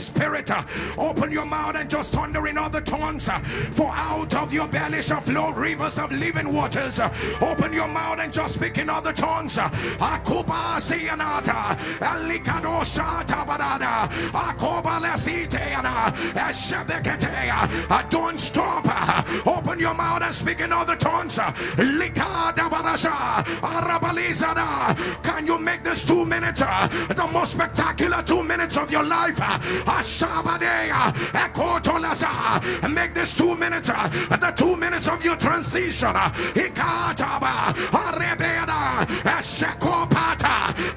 spirit. Open your mouth and just thunder in other tongues. For out of your belly shall flow rivers of living waters. Open your mouth and just speak in other tongues. Akuba sianata, elikado shata barada, akoba lesiteana, eshebeketea. Ah, don't stop. Open your mouth and speak in other tongues. Likada barasha. Can you make this two minutes the most spectacular two minutes of your life? And make this two minutes, uh, the two minutes of your transition. Uh,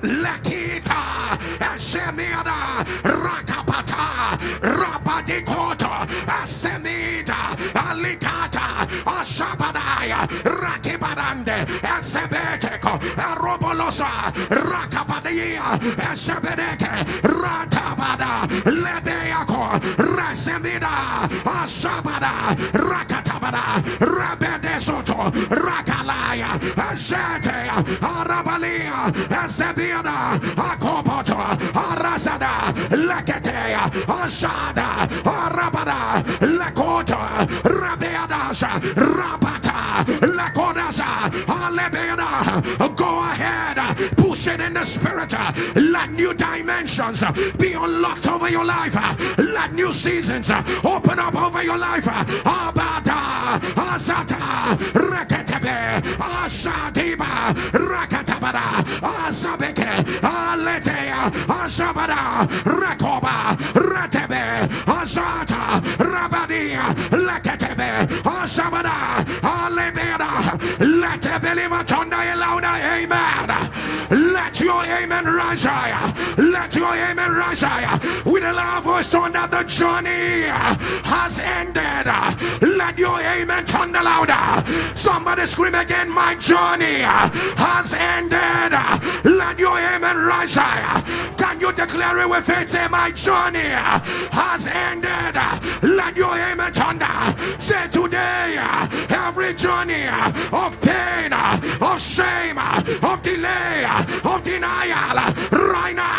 Lekita, Shemira, Rakapata, Rabadikota, Semita, Alikata, Ashabadaya, Rakibarande, Sebeteko, Robolosa, Rakabadia, Sebedeke, Ratabada, lebeako, rasemida, ashabada, rakatabada, rabedesoto, rakalaya, ashete, arabalia, asebiada, akopoto, arasada, leketea, ashada, arabada, lekota, rabeadasha, rabata, lekodasa, alebeada. Go ahead, push it in the spirit. Let new dimensions be unlocked over your life. Let new seasons uh, open up over your life. Abada, Asata, Reketebe, Ashadiba, Rakatabada, Asabeke, Aletea, Ashabada, Rekoba, Retebe, Asata, Rabadia, Leketebe, Ashabada, Alebeda, let the believer amen. Let your amen rise higher. Let your amen rise higher. With a loud voice, thunder, the journey has ended. Let your amen thunder louder. Somebody scream again, my journey has ended. Let your amen rise higher. Can you declare it with faith? Say, my journey has ended. Let your amen thunder. Say today, every journey of pain, of shame, of delay, of denial, right now,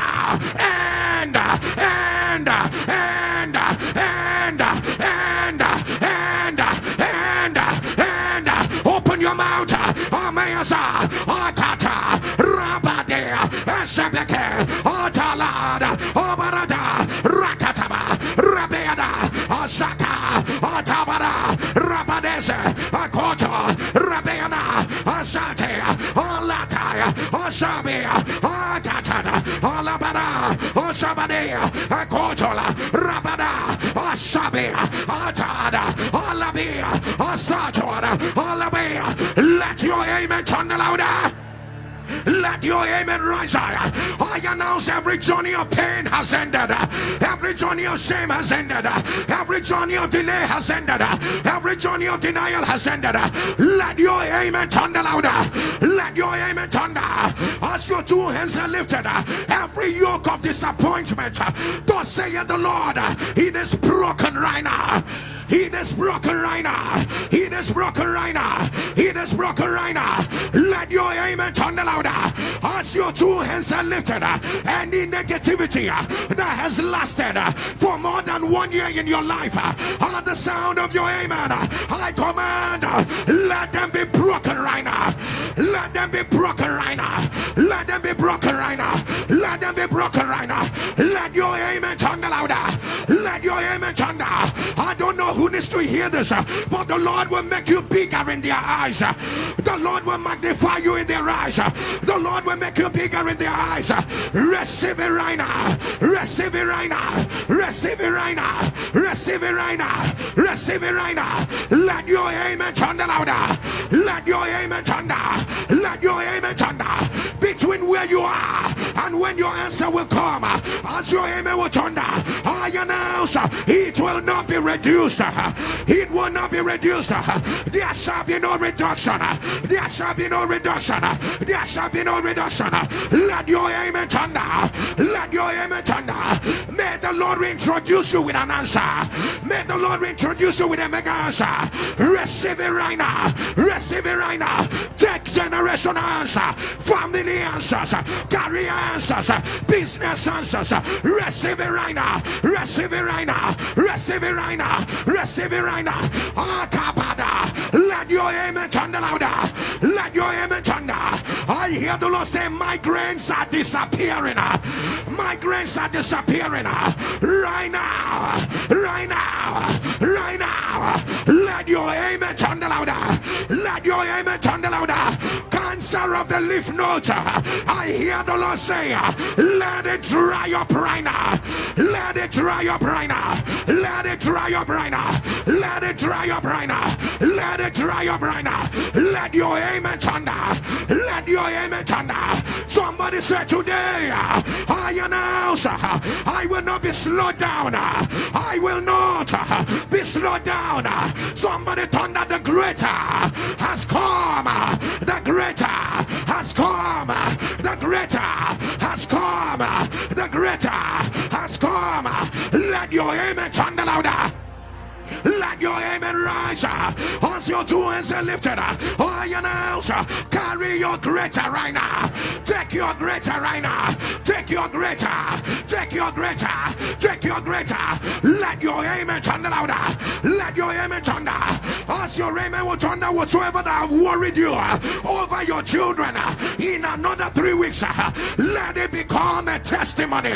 Amasa, Akata, Rabade, Esebeke, Otalada, Obarada, Rakataba, Rabeada, Asaka, Otabara, Rabadese, Akoto, Rabeana, Asate, Olataya, Osabia, Akatada, Olabara, Osabadea, Akotola, Rabada, Osabia, Atada, Olabia, Osatora, Olabia. Let your amen turn louder. Let your amen rise higher. I announce every journey of pain has ended. Every journey of shame has ended. Every journey of delay has ended. Every journey of denial has ended. Let your amen thunder louder. Let your amen thunder. As your two hands are lifted, every yoke of disappointment, thus saith the Lord, it is broken right now. Is broken right now. Is broken right now. Is broken right now. Let your amen thunder louder. As your two hands are lifted, uh, any negativity uh, that has lasted uh, for more than one year in your life, at the sound of your amen, I command, let them be broken right now. Let them be broken right now. Let them be broken right now. Let them be broken right now. Let your amen thunder louder. Let your amen thunder. I don't know who needs to hear this, but the Lord will make you bigger in their eyes. The Lord will magnify you in their eyes. The Lord will make you bigger in their eyes. Receive it right now. Receive it right now. Receive it right now. Receive it right now. Receive it right now. Let your amen thunder louder. Let your amen thunder. Let your amen thunder. Between where you are and when your answer will come, as your amen will thunder, I announce it will not be reduced. It will not be reduced. There shall be no reduction. There shall be no reduction. There shall be no reduction. Let your amen thunder. Let your amen thunder. Lord introduce you with an answer. May the Lord introduce you with a mega answer. Receive it right now. Receive it right now. Take generation answer. Family answers. Career answers. Business answers. Receive it right now. Receive it right now. Receive it right now. Receive it right now. Ah, Akabada. Let your amen thunder louder. Let your amen thunder. I hear the Lord say, Migraines are disappearing. Migraines are disappearing. Right now. Right now. Right now. Let your amen thunder louder. Let your amen thunder louder. Cancer of the lymph nodes. I hear the Lord say, Let it dry up right now. Let it dry up right now. Let it dry up right now. Let it dry up right now. Let it dry up right now. Let your amen thunder. Let your amen thunder. Somebody said today, I announce I will not be slowed down. I will not be slowed down. Somebody thunder the greater has come. The greater has come. The greater has come. The greater has come. Let your amen thunder louder. Let your amen rise as your two hands are lifted. I announce, carry your greater right now. Take your greater right now. Take your greater. Take your greater. Take your greater. Let your amen thunder louder. Let your amen thunder. As your amen will thunder whatsoever that have worried you over your children in another three weeks. Let it become a testimony.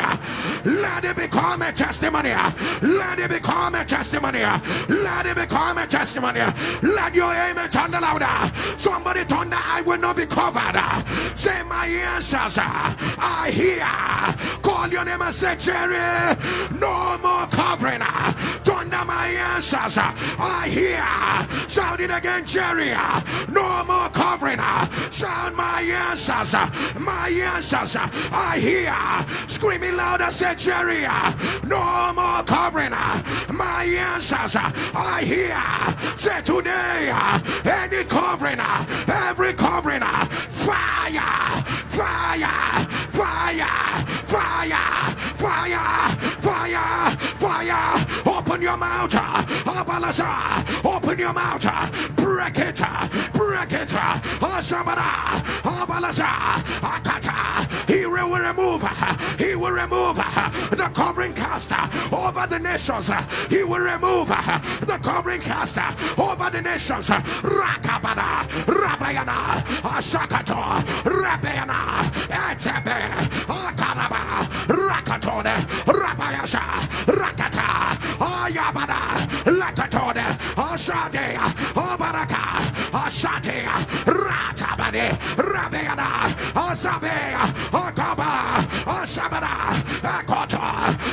Let it become a testimony. Let it become a testimony. Let it become a testimony. Let your amen thunder louder. Somebody thunder, I will not be covered. Say my answers. I hear. Call your name and say, Jerry, no more covering. Thunder my answers. I hear. Shout it again, Jerry. No more covering. Shout my answers. My answers. I hear. Screaming louder, say, Jerry. No more covering. My answers. I hear. Say today, any covering, every covering, fire, fire, fire, fire, fire, fire, fire. Open your mouth. Open your mouth, break it, break it, Akata. Will remove, uh, he will remove uh, the covering caster uh, over the nations. He will remove the covering caster over the nations. Rakabana, Rabayana, Ashakato, Rabayana, Etebe, Akaraba, Rakatone, Rabayasha, Rakata, Ayabana, Lakatone, Ashade, Obaraka, Ashate, Ratabane, Rabayana, Asabe, Akabara, Ashabara, Akoto,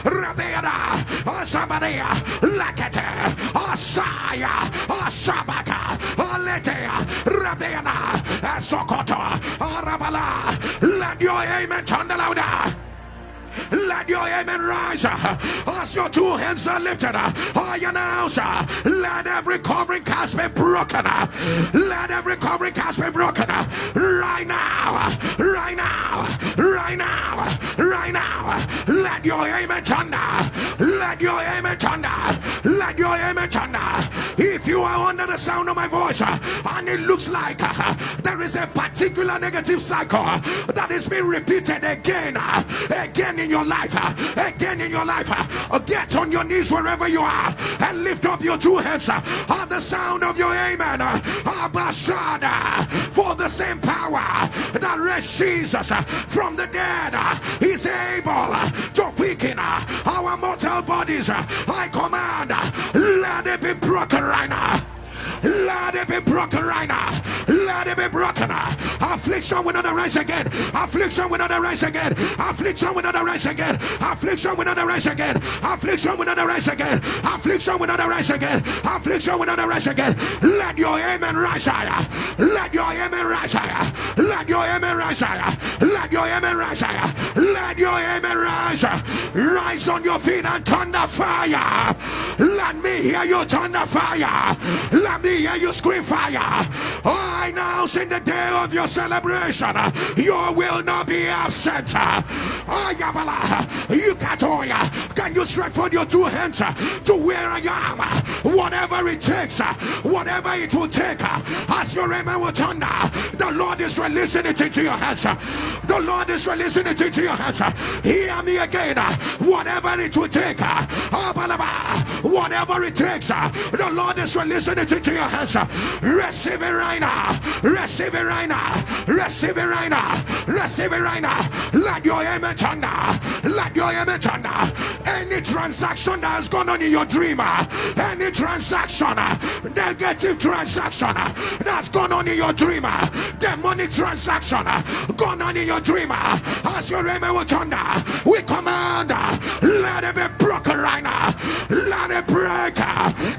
Rabayana, Asabania, Lakate, Asaya, Ashabaka, Aletea, Rabena, Sokoto, Arabala. Let your amen thunder louder. Let your amen rise as your two hands are lifted. I announce, let every covering cast be broken. Let every covering cast be broken right now, right now, right now, right now. Let your amen thunder. Let your amen thunder. Let your amen thunder. If you are under the sound of my voice and it looks like there is a particular negative cycle that is being repeated again, again in your life, uh, again in your life, uh, get on your knees wherever you are and lift up your two hands uh, at the sound of your amen. Abashada, for the same power that raised Jesus from the dead is able to quicken our mortal bodies. I command, let it be broken right now. Let it be broken right now. Let it be broken. Affliction will not arise again. Affliction will not arise again. Affliction will not arise again. Affliction will not arise again. Affliction will not arise again. Affliction will not arise again. Affliction will not arise again. Let your amen rise higher. Let your amen rise higher. Let your amen rise higher. Let your amen rise higher. Let your amen rise. Rise on your feet and turn the fire. Let me hear you turn the fire. Let me hear you scream fire. I now in the day of your celebration, you will not be absent. You can you stretch forth your two hands to where I am? Whatever it takes, whatever it will take, as your amen will thunder, the Lord is releasing it into your hands. The Lord is releasing it into your hands. Hear me again. Whatever it will take, whatever it takes, the Lord is releasing it into your hands. Receive it right now. Receive it right now. Receive it right now. Receive it right now. Let your amen thunder. Let your amen thunder. Any transaction that has gone on in your dream, any transaction, negative transaction that's gone on in your dream, demonic transaction gone on in your dream, as your amen will we command, let it be broken right now. Let it break,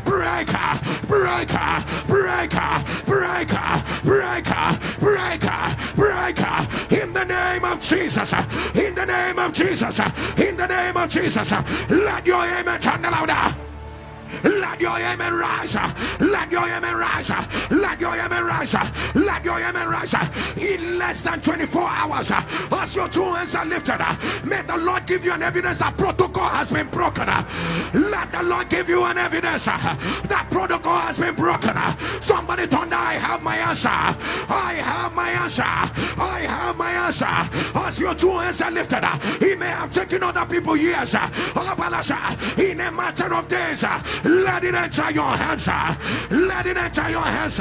break, break, break, break, break, break, break, in the name of Jesus, in the name of Jesus, in the name of Jesus, let your amen turn louder. Let your amen rise. Let your amen rise. Let your amen rise. Let your amen rise. In less than 24 hours, as your two hands are lifted, may the Lord give you an evidence that protocol has been broken. Let the Lord give you an evidence that protocol has been broken. Somebody told I have my answer. I have my answer. I have my answer. As your two hands are lifted, he may have taken other people years. In a matter of days, let it enter your hands. Let it enter your hands.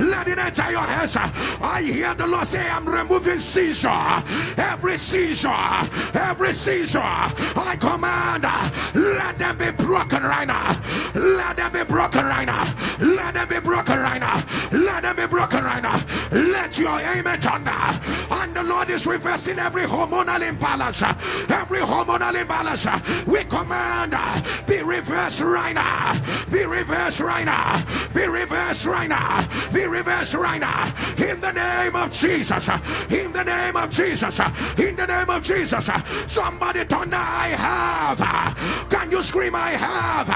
Let it enter your hands. I hear the Lord say, I'm removing seizure. Every seizure. Every seizure. I command. Uh, let them be broken right now. Let them be broken right now. Let them be broken right now. Let them be broken right now. Let your amen thunder. And the Lord is reversing every hormonal imbalance. Every hormonal imbalance. We command uh, be reversed right now. Be reversed right now. Be reversed right now. Be reversed right now. In the name of Jesus. In the name of Jesus. In the name of Jesus. Somebody thunder, I have. Can you scream, I have?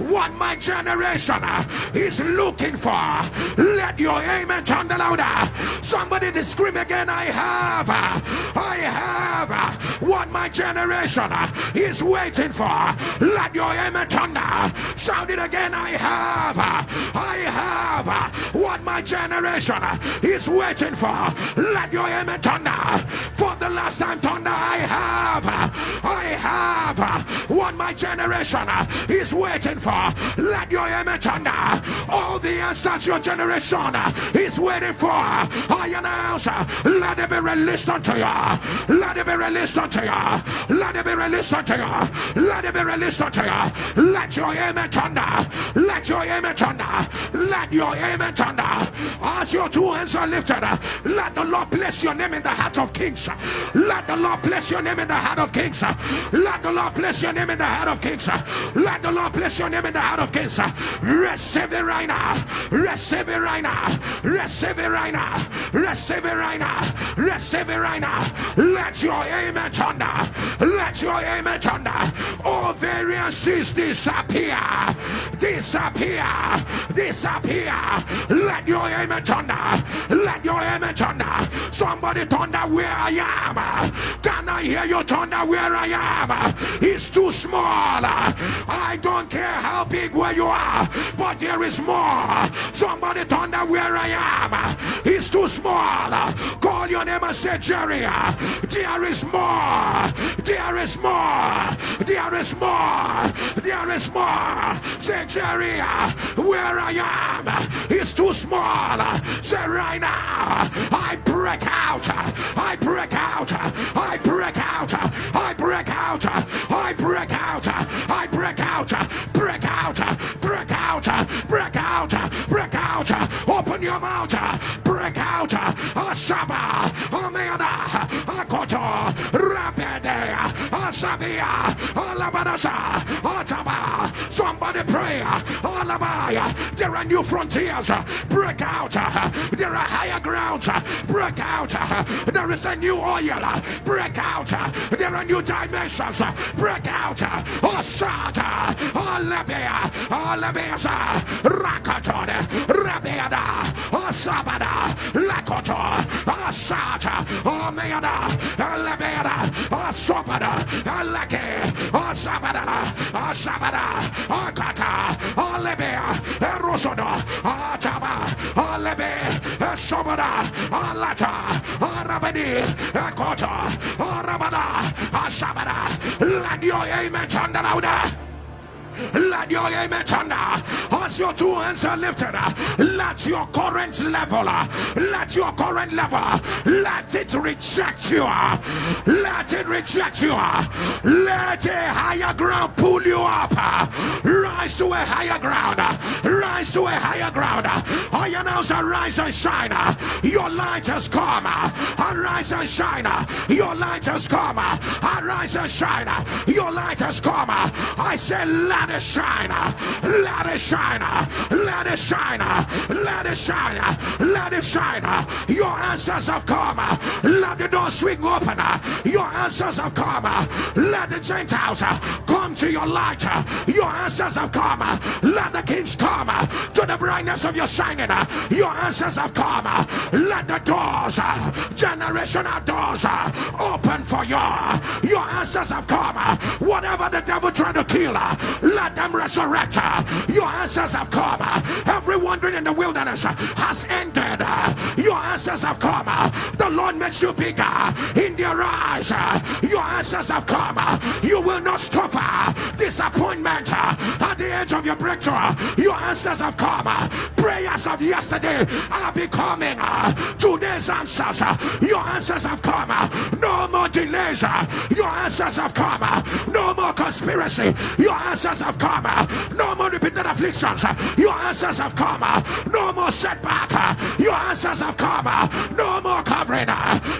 What my generation is looking for. Let your amen thunder louder. Somebody to scream again, I have. I have what my generation is waiting for. Let your amen thunder. Shout it again. I have. I have what my generation is waiting for. Let your amen thunder. For the last time, thunder. I have. I have what my generation is waiting for. Let your amen thunder. All the answers your generation is waiting for. I announce. Let it be released unto you. Let it be released unto you. Let it be released unto you. Let it be released unto you. Let your amen thunder. Let your amen thunder. Let your amen thunder. As your two hands are lifted, let the Lord bless your name in the heart of kings. Let the Lord bless your name in the heart of kings. Let the Lord bless your name in the heart of kings. Let the Lord bless your name in the heart of kings. Receive it right now. Receive it right now. Receive it right now. Receive it right now. Receive it right now. Let your amen thunder. Let your amen thunder. All variances disappear disappear, disappear. Let your amen thunder, let your amen thunder. Somebody thunder where I am. Can I hear you thunder where I am? It's too small. I don't care how big where you are, but there is more. Somebody thunder where I am. It's too small. Call your name and say, Jerry, there is more. There is more. There is more. There is more. Say, Jerry, where I am is too small. Say, right now, I break out. I break out. I break out. I break out. I break out. I break out. Break out. Break out. Break out. Break out. Open your mouth. Break out. Ashaba. Ameana. Akoto. Rapide. Asabia. Alabadasa. Ataba. Somebody pray. Alabaya. There are new frontiers. Break out. There are higher grounds. Break out. There is a new oil. Break out. There are new dimensions. Break out. Oh, Osada. Alabia. Oh, Alabiasa. Oh, Rakatone. Rabiada. Osabada. Lakoto. Asata. Omeada. Alabiada. Osobada. Alake. Osabada. Osabada. Akata. Alabia. Erosodo. Ataba. Alabe. Esobada. Alata. Arabadi. Ekota. Arabada. Asabada. Your amen louder. Let your amen thunder as your two hands are lifted. Let your current level, let your current level, let it reject you. Let it reject you. Let a higher ground pull you up. Rise to a higher ground. Rise to a higher ground. I announce rise and shine. Your light has come. Arise and shine. Your light has come. Arise and shine. Your light has come. I say, let it shine, let it shine, let it shine, let it shine, let it shine. Your answers have come. Let the door swing open. Your answers have come. Let the Gentiles come to your light. Your answers have come. Let the kings come to the brightness of your shining. Your answers have come. Let the doors, generational doors, open for you. Your answers have come. Whatever the devil tried to kill, let them resurrect. Your answers have come. Every wandering in the wilderness has ended. Your answers have come. The Lord makes you bigger in their eyes. Your answers have come. You will not suffer disappointment at the edge of your breakthrough. Your answers have come. Prayers of yesterday are becoming today's answers. Your answers have come. No more delays. Your answers have come. No more conspiracy. Your answers have come. No more repeated afflictions. Your answers have come. No more setback. Your answers have come. No more covering.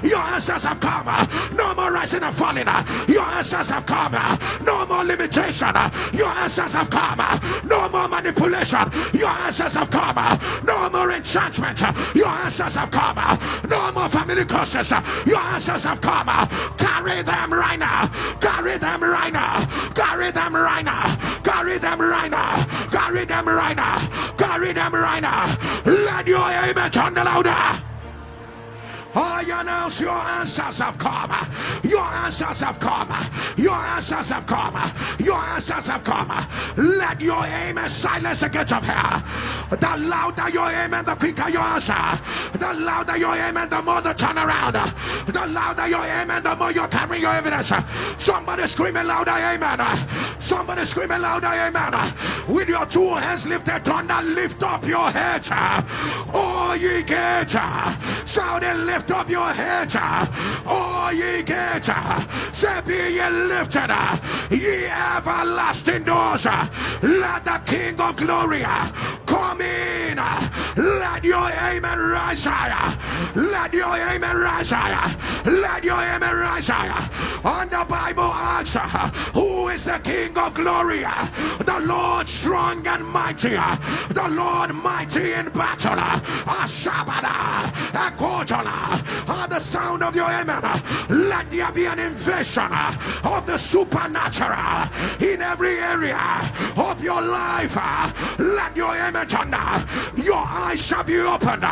Your answers have come. No more rising and falling. Your answers have come. No more limitation. Your answers have come. No more manipulation. Your answers have come. No more enchantment. Your answers have come. No more family curses. Your answers have come. Carry them right now. Carry them right now. Carry them right now. Carry them right now. Carry them right now. Carry them right now. Let your amen turn louder. I announce your answers have come. Your answers have come. Your answers have come. Your answers have come. Let your amen silence the gates of hell. The louder your amen, the quicker your answer. The louder your amen, the more the turnaround. The louder your amen, the more you're carrying your evidence. Somebody screaming louder, amen. Somebody screaming louder, amen. With your two hands lifted, thunder, lift up your head. Oh, ye gates. Shout and lift lift up your heads, uh, all ye gates. Uh, Say, be ye lifted, uh, ye everlasting doors. Let the King of glory come in. Let your amen rise higher. Let your amen rise higher. Let your amen rise higher. And the Bible asks, Who is the King of glory? The Lord strong and mighty. The Lord mighty in battle. Ashabada. Akotala at the sound of your amen, let there be an invasion of the supernatural in every area of your life. Let your amen thunder. Your eyes shall be opened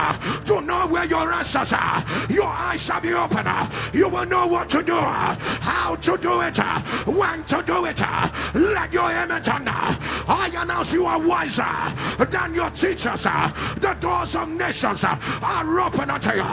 to know where your answers are. Your eyes shall be opened. You will know what to do, how to do it, when to do it. Let your amen thunder. I announce you are wiser than your teachers. The doors of nations are open unto you.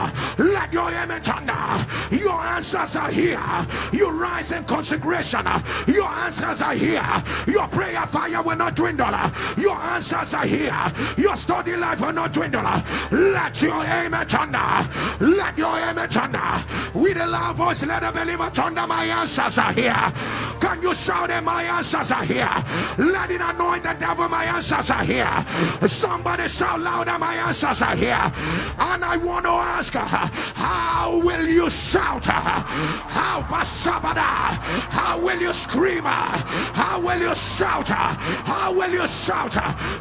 Let your amen thunder. Your answers are here. You rise in consecration. Your answers are here. Your prayer fire will not dwindle. Your answers are here. Your study life will not dwindle. Let your amen thunder. Let your amen thunder. With a loud voice, let the believer thunder. My answers are here. Can you shout that my answers are here? Let it anoint the devil. My answers are here. Somebody shout louder. My answers are here. And I want to ask, how will you shout? How basabada? How will you scream? How will you shout? How will you shout?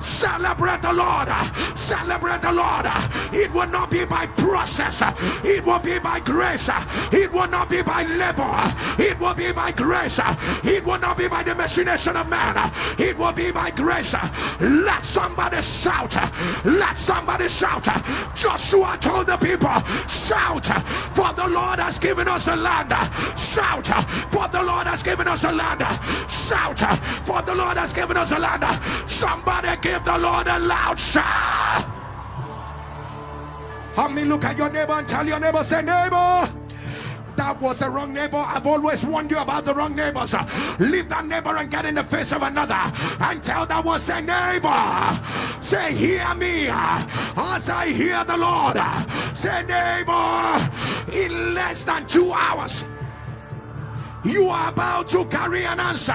Celebrate the Lord. Celebrate the Lord. It will not be by process. It will be by grace. It will not be by labor. It will be by grace. It will not be by the machination of man. It will be by grace. Let somebody shout. Let somebody shout. Joshua told the people, shout, for the Lord has given us the land. Shout, for the Lord has given us the land. Shout, for the Lord has given us the land. Somebody give the Lord a loud shout. Help me look at your neighbor and tell your neighbor, say, neighbor that was a wrong neighbor. I've always warned you about the wrong neighbors. Leave that neighbor and get in the face of another and tell that was a neighbor. Say, hear me as I hear the Lord. Say, neighbor, in less than two hours you are about to carry an answer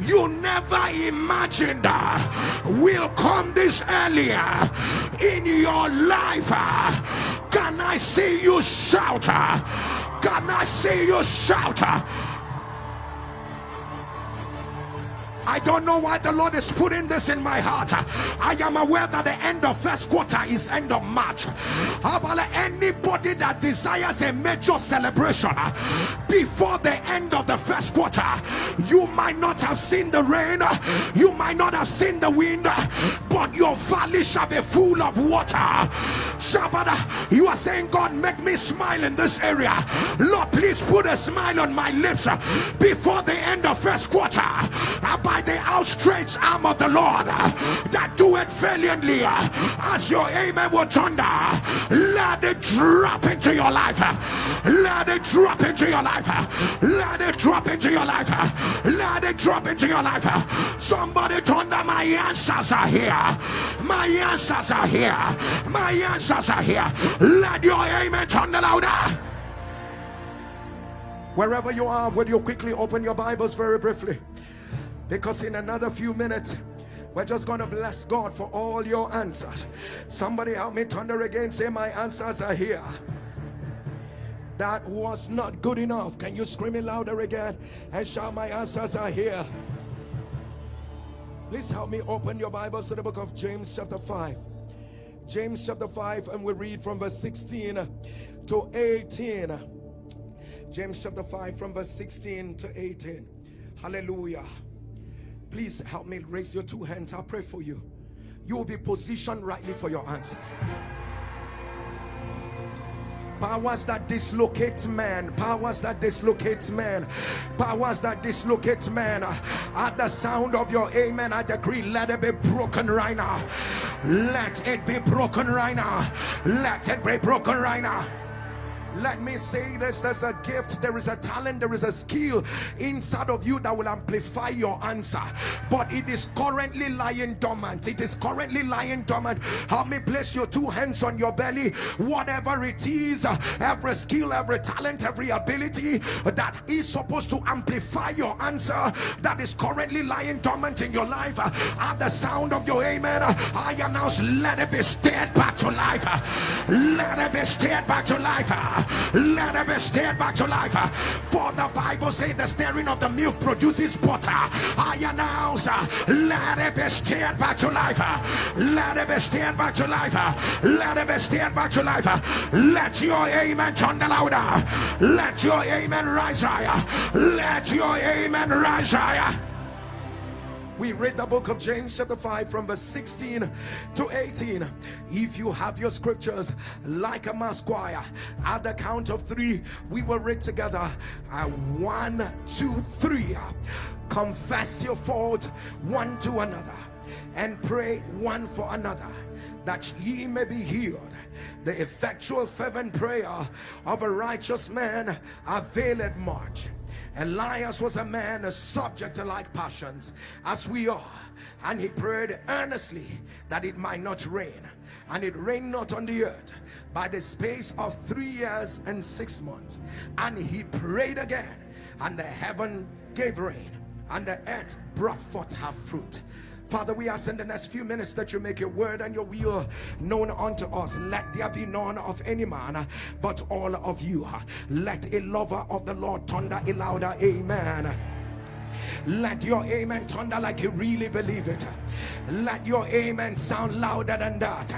you never imagined will come this earlier in your life. Can I see you shout? Can I see you shout? I don't know why the Lord is putting this in my heart. I am aware that the end of first quarter is end of March. How about anybody that desires a major celebration before the end of the first quarter? You might not have seen the rain, you might not have seen the wind, but your valley shall be full of water. Shabbat, you are saying, God, make me smile in this area. Lord, please put a smile on my lips before the end of first quarter by the outstretched arm of the Lord uh, that do it valiantly uh, as your amen will thunder. Let it drop into your life. Uh, let it drop into your life. Let it drop into your life. Let it drop into your life. Somebody thunder, my answers are here. My answers are here. My answers are here. Let your amen thunder louder. Wherever you are, will you quickly open your Bibles very briefly? Because in another few minutes, we're just going to bless God for all your answers. Somebody help me thunder again. Say, My answers are here. That was not good enough. Can you scream it louder again and shout, My answers are here? Please help me open your Bibles to the book of James, chapter 5. James, chapter 5, and we read from verse 16 to 18. James, chapter 5, from verse 16 to 18. Hallelujah. Please help me raise your two hands. I'll pray for you. You will be positioned rightly for your answers. Powers that dislocate man powers that dislocate man powers that dislocate man at the sound of your amen i decree let it be broken right now. Let it be broken right now. Let it be broken right now let me say this there's a gift, there is a talent, there is a skill inside of you that will amplify your answer, but it is currently lying dormant. It is currently lying dormant. Help me place your two hands on your belly, whatever it is, every skill, every talent, every ability that is supposed to amplify your answer that is currently lying dormant in your life. At the sound of your amen, I announce let it be stirred back to life. Let it be stirred back to life let it be stirred back to life. For the Bible says the stirring of the milk produces butter. I announce, let it be stirred back to life. Let it be stirred back to life. Let it be stirred back to life. Let your amen thunder louder. Let your amen rise higher. Let your amen rise higher we read the book of James chapter 5 from verse 16 to 18 if you have your scriptures like a mass choir at the count of three we will read together. Uh, one two three. Confess your fault one to another and pray one for another that ye may be healed. The effectual fervent prayer of a righteous man availeth much Elias was a man subject to like passions as we are And he prayed earnestly that it might not rain. And it rained not on the earth by the space of three years and six months. And he prayed again, and the heaven gave rain, and the earth brought forth her fruit. Father, we ask in the next few minutes that you make your word and your will known unto us. Let there be none of any man uh, but all of you. Uh, let a lover of the Lord thunder a louder amen. Let your amen thunder like you really believe it. Let your amen sound louder than that.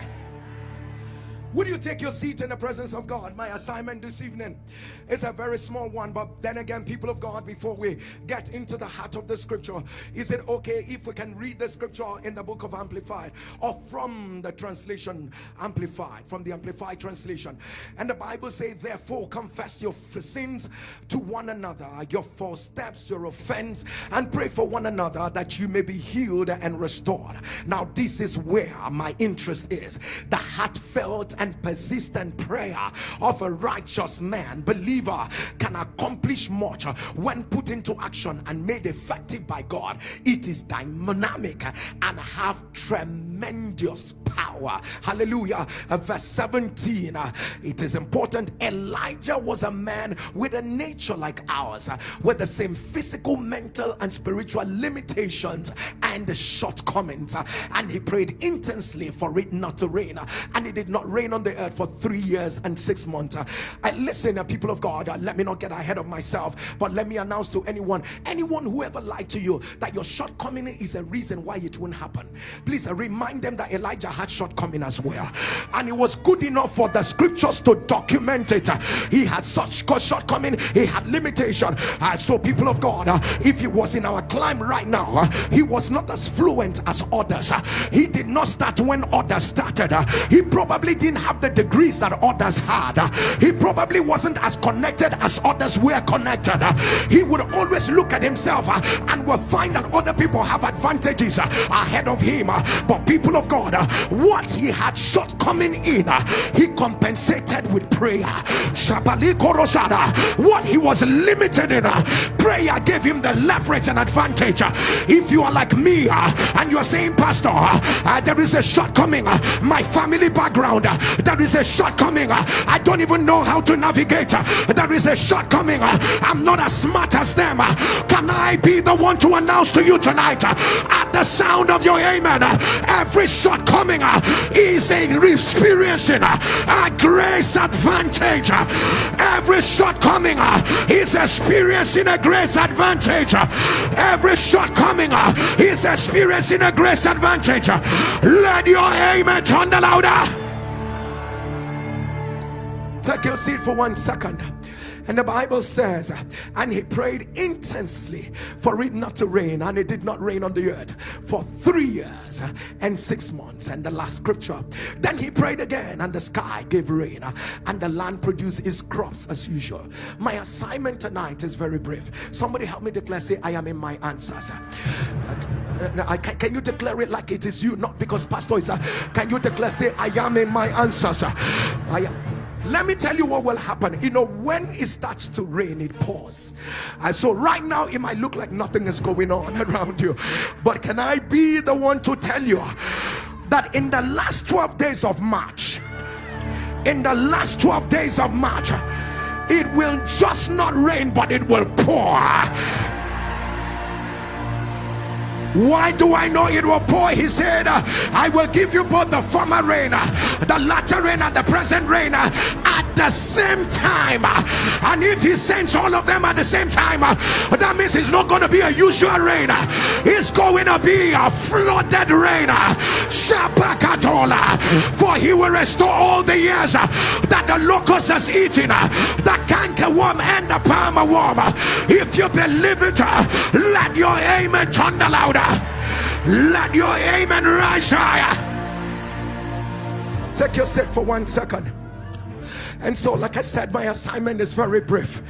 Would you take your seat in the presence of God? My assignment this evening is a very small one, but then again, people of God, before we get into the heart of the scripture, is it okay if we can read the scripture in the book of Amplified or from the translation Amplified, from the Amplified translation? And the Bible says, Therefore, confess your sins to one another, your false steps, your offense, and pray for one another that you may be healed and restored. Now, this is where my interest is the heartfelt and persistent prayer of a righteous man. Believer can accomplish much when put into action and made effective by God. It is dynamic and have tremendous power hallelujah uh, verse 17 uh, it is important Elijah was a man with a nature like ours uh, with the same physical mental and spiritual limitations and shortcomings and he prayed intensely for it not to rain and it did not rain on the earth for three years and six months. I listen, people of God, let me not get ahead of myself, but let me announce to anyone, anyone who ever lied to you that your shortcoming is a reason why it won't happen. Please remind them that Elijah had shortcoming as well, and it was good enough for the scriptures to document it. He had such shortcoming, he had limitation. Uh, so, people of God, if he was in our climb right now, he was not as fluent as others. He did not start when others started. He probably didn't have the degrees that others had. He probably wasn't as connected as others were connected. He would always look at himself and will find that other people have advantages ahead of him. But people of God, what he had shortcoming in, uh, he compensated with prayer. What he was limited in, uh, prayer gave him the leverage and advantage. If you are like me uh, and you're saying, Pastor, there is a shortcoming, my family background, there is a shortcoming i don't even know how to navigate there is a shortcoming i'm not as smart as them can i be the one to announce to you tonight at the sound of your amen every shortcoming is uh, uh, uh, experiencing a grace advantage. Every shortcoming is experiencing a grace advantage. Every shortcoming is experiencing a grace advantage. Let your amen turn the louder. Take your seat for one second. And the Bible says, and he prayed intensely for it not to rain, and it did not rain on the earth for three years and six months. And the last scripture, then he prayed again, and the sky gave rain, and the land produced its crops as usual. My assignment tonight is very brief. Somebody help me declare, say, I am in my answers. Uh, can you declare it like it is you, not because pastor is? Uh, can you declare, say, I am in my answers? I am let me tell you what will happen. You know when it starts to rain it pours. And so right now it might look like nothing is going on around you. But can i be the one to tell you that in the last 12 days of march in the last 12 days of march it will just not rain but it will pour why do I know it will pour? He said, I will give you both the former rain, the latter rain, and the present rain at the same time. And if he sends all of them at the same time, that means it's not going to be a usual rain, it's going to be a flooded rain. For he will restore all the years that the locust has eaten, the cankerworm and the palmer worm. If you believe it, let your amen turn louder. Let your amen rise higher. Take your seat for one second. And so, like I said, my assignment is very brief.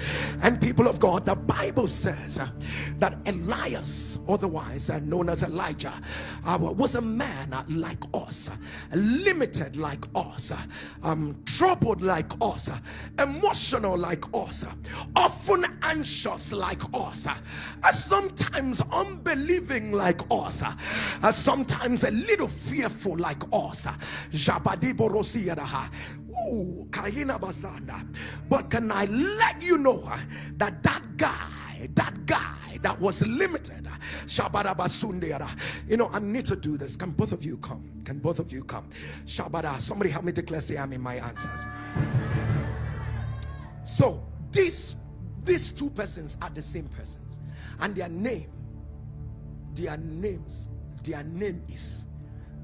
And people of God, the Bible says uh, that Elias, otherwise uh, known as Elijah, uh, was a man uh, like us, uh, limited like us, uh, um, troubled like us, emotional like us, often anxious like us, sometimes unbelieving like us, sometimes a little fearful like us. But can I let you know that that guy, that guy that was limited, you know, I need to do this. Can both of you come? Can both of you come? Shabada, somebody help me declare, say, I'm in my answers. So, these, these two persons are the same persons, and their name, their names, their name is,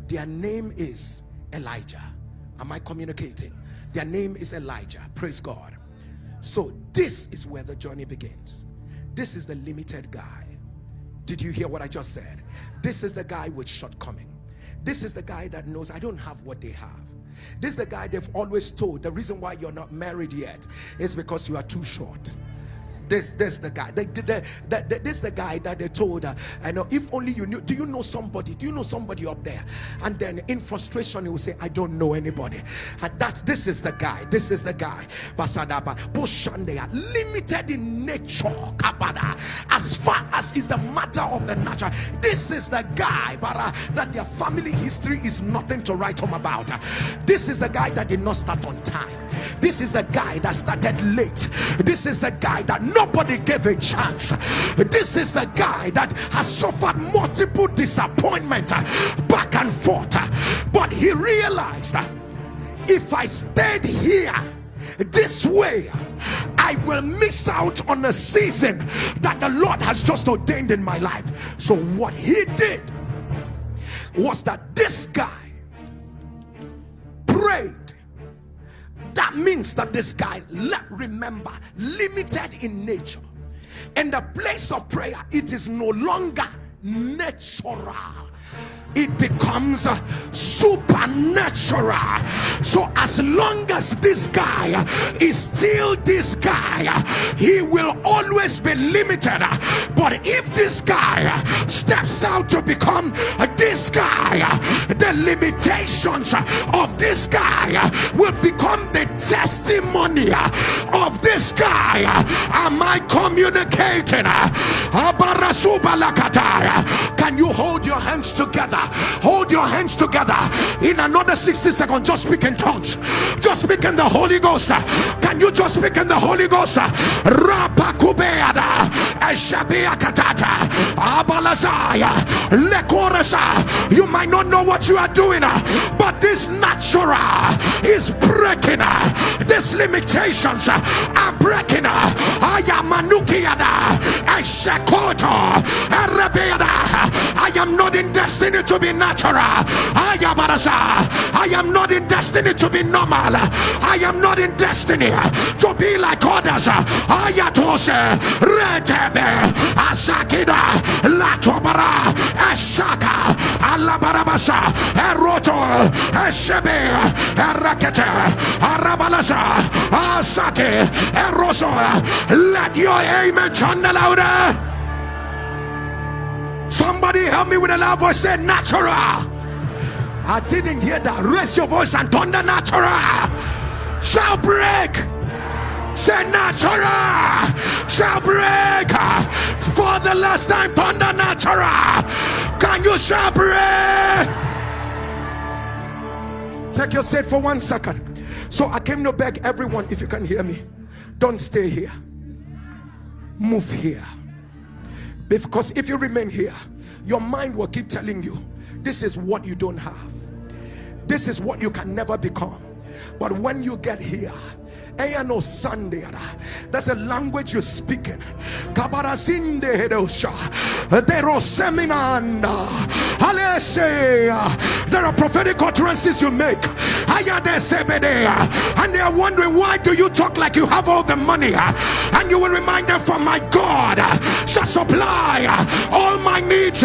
their name is Elijah. Am I communicating? Their name is Elijah. Praise God. So this is where the journey begins. This is the limited guy. Did you hear what I just said? This is the guy with shortcoming. This is the guy that knows I don't have what they have. This is the guy they've always told the reason why you're not married yet is because you are too short this this the guy. This the guy that they told her i know if only you knew do you know somebody do you know somebody up there? And then in frustration he will say i don't know anybody. And that's this is the guy this is the guy. Basadaba bushandea limited in nature kabada as far as is the matter of the natural. This is the guy bara that their family history is nothing to write home about. This is the guy that did not start on time. This is the guy that started late. This is the guy that nobody gave a chance this is the guy that has suffered multiple disappointment back and forth but he realized if i stayed here this way I will miss out on a season that the Lord has just ordained in my life. So, what he did was that this guy prayed that means that this guy let remember limited in nature. In the place of prayer it is no longer natural. It becomes uh, supernatural. So as long as this guy uh, is still this guy uh, he will always be limited. But if this guy steps out to become this guy the limitations of this guy will become the testimony of this guy am i communicating can you hold your hands together? Hold your hands together. In another 60 seconds just speak in tongues. Just speak in the Holy Ghost. Can you just speak in the Holy Ghost? Rapakubeada eshabiakatata abalazaya lekorasa you might not know what you are doing but this natural is breaking. These limitations are breaking. Ayamanukiada eshakoto I am not in destiny to be natural. I am I am not in destiny to be normal. I am not in destiny to be like others. Ayatose, Retebe, Asakida, Latobara, Ashaka, Alabarabasa, Eroto, Eshebe, Erakete, Arabalasa, Asake, Eroso. Let your amen channel louder. Somebody help me with a loud voice. Say natural. I didn't hear that. Raise your voice and thunder natural. Shall break. Say natural. Shall break. For the last time, thunder natural. Can you shall break? Take your seat for one second. So I came to beg everyone, if you can hear me, don't stay here. Move here. Because if you remain here, your mind will keep telling you this is what you don't have, this is what you can never become. But when you get here. That's a language you're speaking. Kabarazinde Hedosha. Deroseminanda. Hallelujah. There are prophetic utterances you make. And they are wondering why do you talk like you have all the money? And you will remind them from my God shall supply all my needs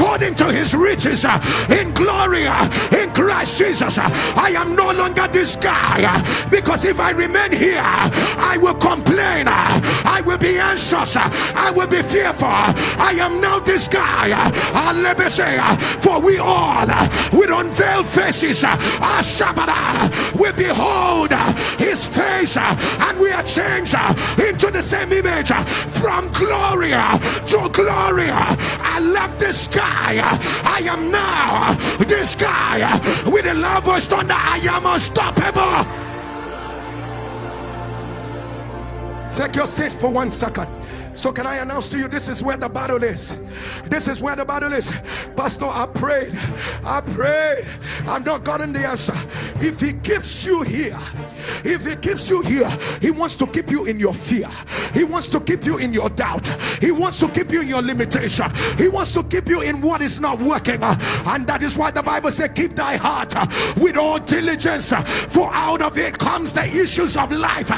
according to his riches uh, in glory uh, in Christ Jesus. Uh, I am no longer this guy uh, because if I remain here, I will complain, uh, I will be anxious, uh, I will be fearful. I am now this guy. Let me say, for we all with unveiled faces, we behold his face and we are changed into the same image from glory to glory. I love this guy. I am now this guy with a love voice thunder. I am unstoppable. Take your seat for one second. So, can I announce to you this is where the battle is? This is where the battle is. Pastor, I prayed. I prayed. I've not gotten the answer. If He keeps you here, if He keeps you here, He wants to keep you in your fear. He wants to keep you in your doubt. He wants to keep you in your limitation. He wants to keep you in what is not working. And that is why the Bible says, Keep thy heart with all diligence, for out of it comes the issues of life.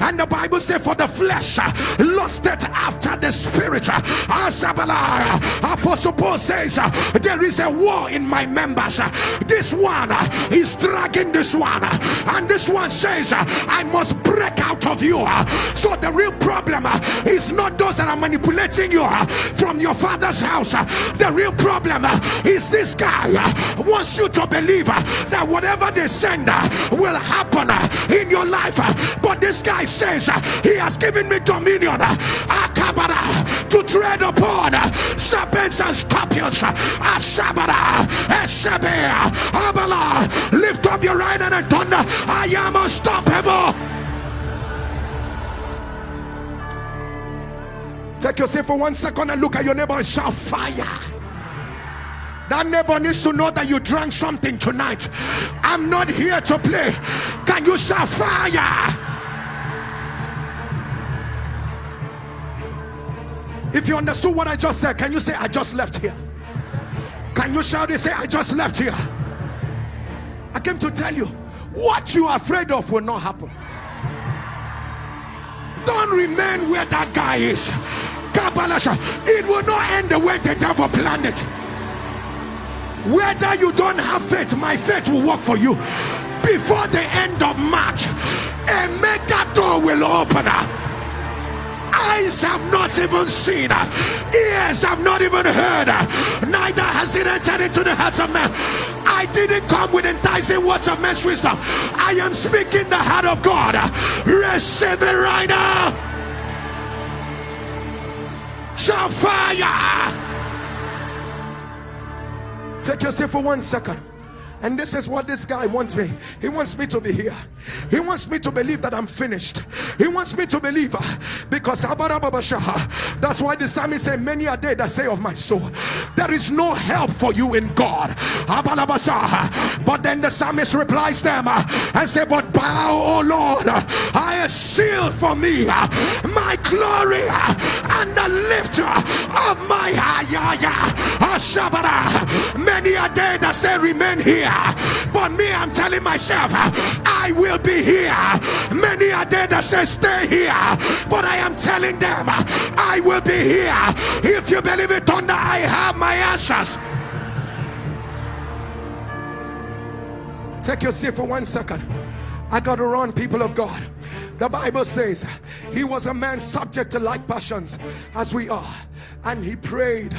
And the Bible says, For the flesh uh, lusted after the spirit. Uh, uh, Apostle Paul says, uh, There is a war in my members. Uh, this one uh, is dragging this one, and this one says, I must break out of you. So the real problem is not those that are manipulating you from your father's house. The real problem is this guy wants you to believe that whatever they send will happen in your life. But this guy says, he has given me dominion uh, akabara to tread upon uh, serpents and scorpions uh, ashabara esebe abala lift up your right hand and thunder I am unstoppable Take yourself for one second and look at your neighbor and shout fire. That neighbor needs to know that you drank something tonight. I'm not here to play. Can you shout fire? If you understood what I just said, can you say, I just left here? Can you shout and say, I just left here? I came to tell you what you are afraid of will not happen. Don't remain where that guy is. It will not end the way the devil planned it. Whether you don't have faith, my faith will work for you. Before the end of March, a mega door will open up eyes have not even seen, ears have not even heard, neither has it entered into the hearts of men. I didn't come with enticing words of men's wisdom. I am speaking the heart of God. Receive it right now. Shall fire. Take yourself for one second. And this is what this guy wants me. He wants me to be here. He wants me to believe that I'm finished. He wants me to believe uh, because that's why the psalmist said, Many are they that say of my soul, There is no help for you in God. But then the psalmist replies them uh, and say, But bow, O Lord, I am sealed for me uh, my glory and the lifter of my Many are they that say, Remain here. But me, I'm telling myself, I will be here. Many are there that say, stay here. But I am telling them, I will be here. If you believe it thunder, I have my answers. Take your seat for one second. I got to run, people of God. The Bible says he was a man subject to like passions as we are, and he prayed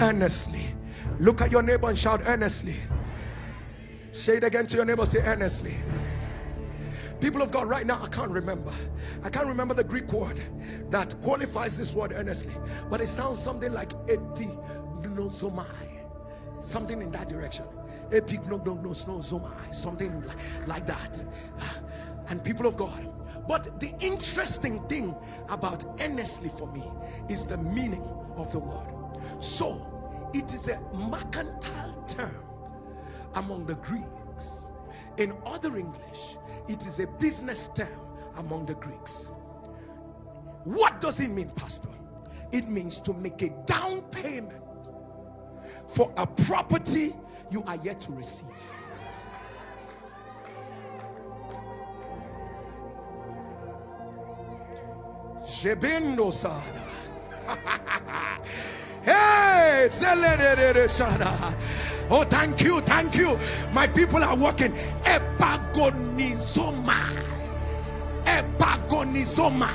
earnestly. Look at your neighbor and shout earnestly. Say it again to your neighbor, say earnestly. People of God, right now, I can't remember. I can't remember the Greek word that qualifies this word earnestly, but it sounds something like epignosomai, something in that direction. Epignosomai, something like that. Ah, and people of God, but the interesting thing about earnestly for me is the meaning of the word. So, it is a mercantile term among the Greeks. In other English, it is a business term among the Greeks. What does it mean, Pastor? It means to make a down payment for a property you are yet to receive. Jebendo sada. Hey, oh, thank you, thank you. My people are working. Epagonizoma. Epagonizoma.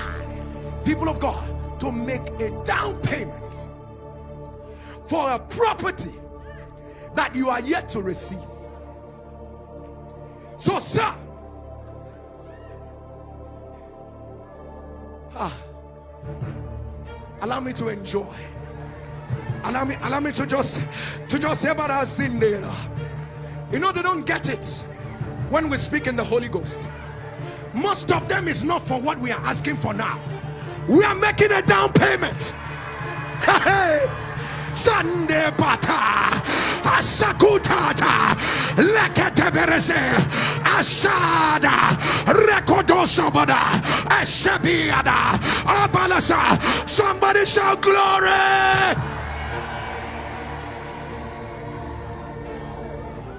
People of God, to make a down payment for a property that you are yet to receive. So, sir, ah, allow me to enjoy. Allow me, allow me to just to just say about our in there. You know, they don't get it when we speak in the Holy Ghost. Most of them is not for what we are asking for now. We are making a down payment. Hey, Sande bata asakutata leketeberese asada rekodosobada eshabiada abalasa somebody shout glory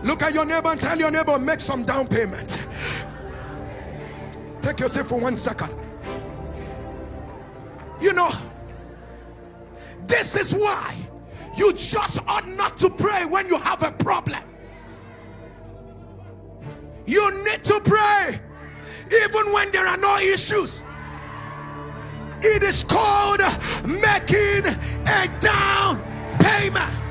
look at your neighbor and tell your neighbor make some down payment take yourself for one second you know this is why you just ought not to pray when you have a problem. You need to pray even when there are no issues. It is called making a down payment.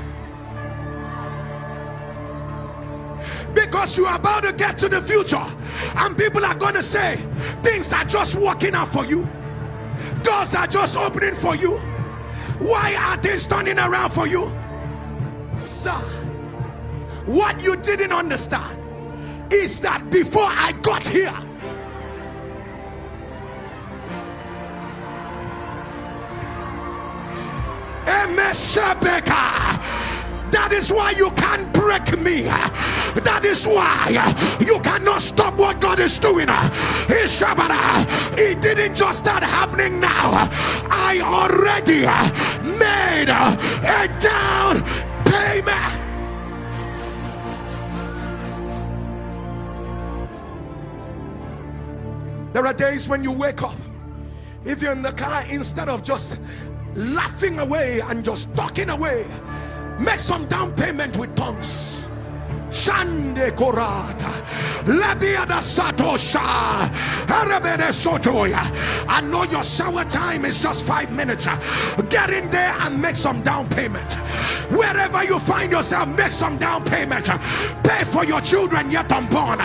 Because you are about to get to the future, and people are going to say things are just working out for you, doors are just opening for you why are things turning around for you? Sir, what you didn't understand is that before I got here, Emeshabeka that is why you can't break me. That is why you cannot stop what God is doing. Uh, it didn't just start happening now. I already made a down payment. There are days when you wake up, if you're in the car, instead of just laughing away and just talking away, Make some down payment with tongues. Shande Korata Labiada Satosha Arabede Sotoya. I know your shower time is just five minutes. Get in there and make some down payment. Wherever you find yourself, make some down payment. Pay for your children yet unborn.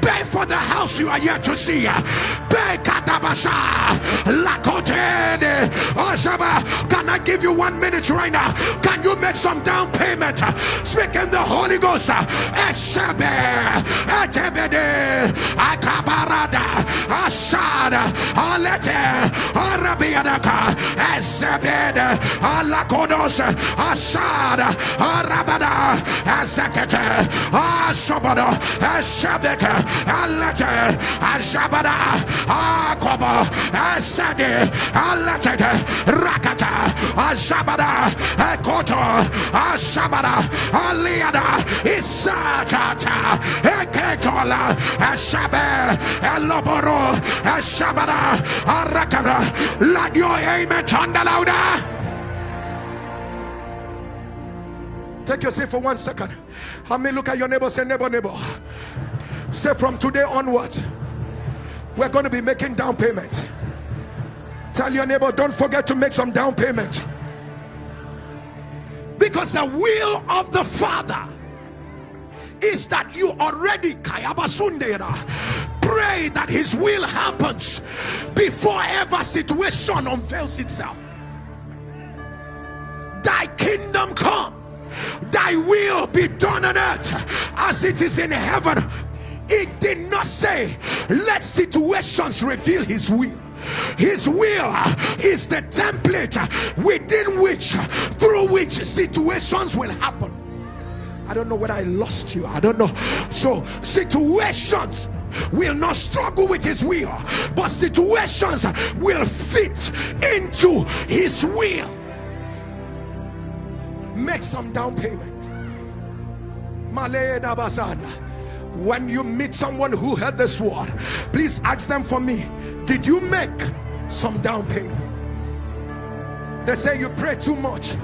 Pay for the house you are yet to see. Pay Katabasha Lakotene Oshaba. Can I give you one minute right now? Can you make some down payment? Speak in the Holy Ghost. Esebe, Etebede, Akabarada, Ashada, Alete, Arabiadaka, Esebede, Alakodos, Ashada, Arabada, Azekete, Asobada, Esebeke, Alete, Ashabada, Akoba, Asade, Alete, Rakata, Ashabada, Ekoto, Ashabada, Aliada, Isa arakara let your amen louder Take your seat for one second. I may look at your neighbor, say, neighbor, neighbor. Say, from today onwards, we're going to be making down payment. Tell your neighbor, don't forget to make some down payment. Because the will of the Father is that you already pray that his will happens before ever situation unveils itself. Thy kingdom come thy will be done on earth as it is in heaven. It did not say let situations reveal his will. His will is the template within which through which situations will happen I don't know whether I lost you. I don't know. So, situations will not struggle with his will, but situations will fit into his will. Make some down payment. When you meet someone who heard this word, please ask them for me. Did you make some down payment? They say you pray too much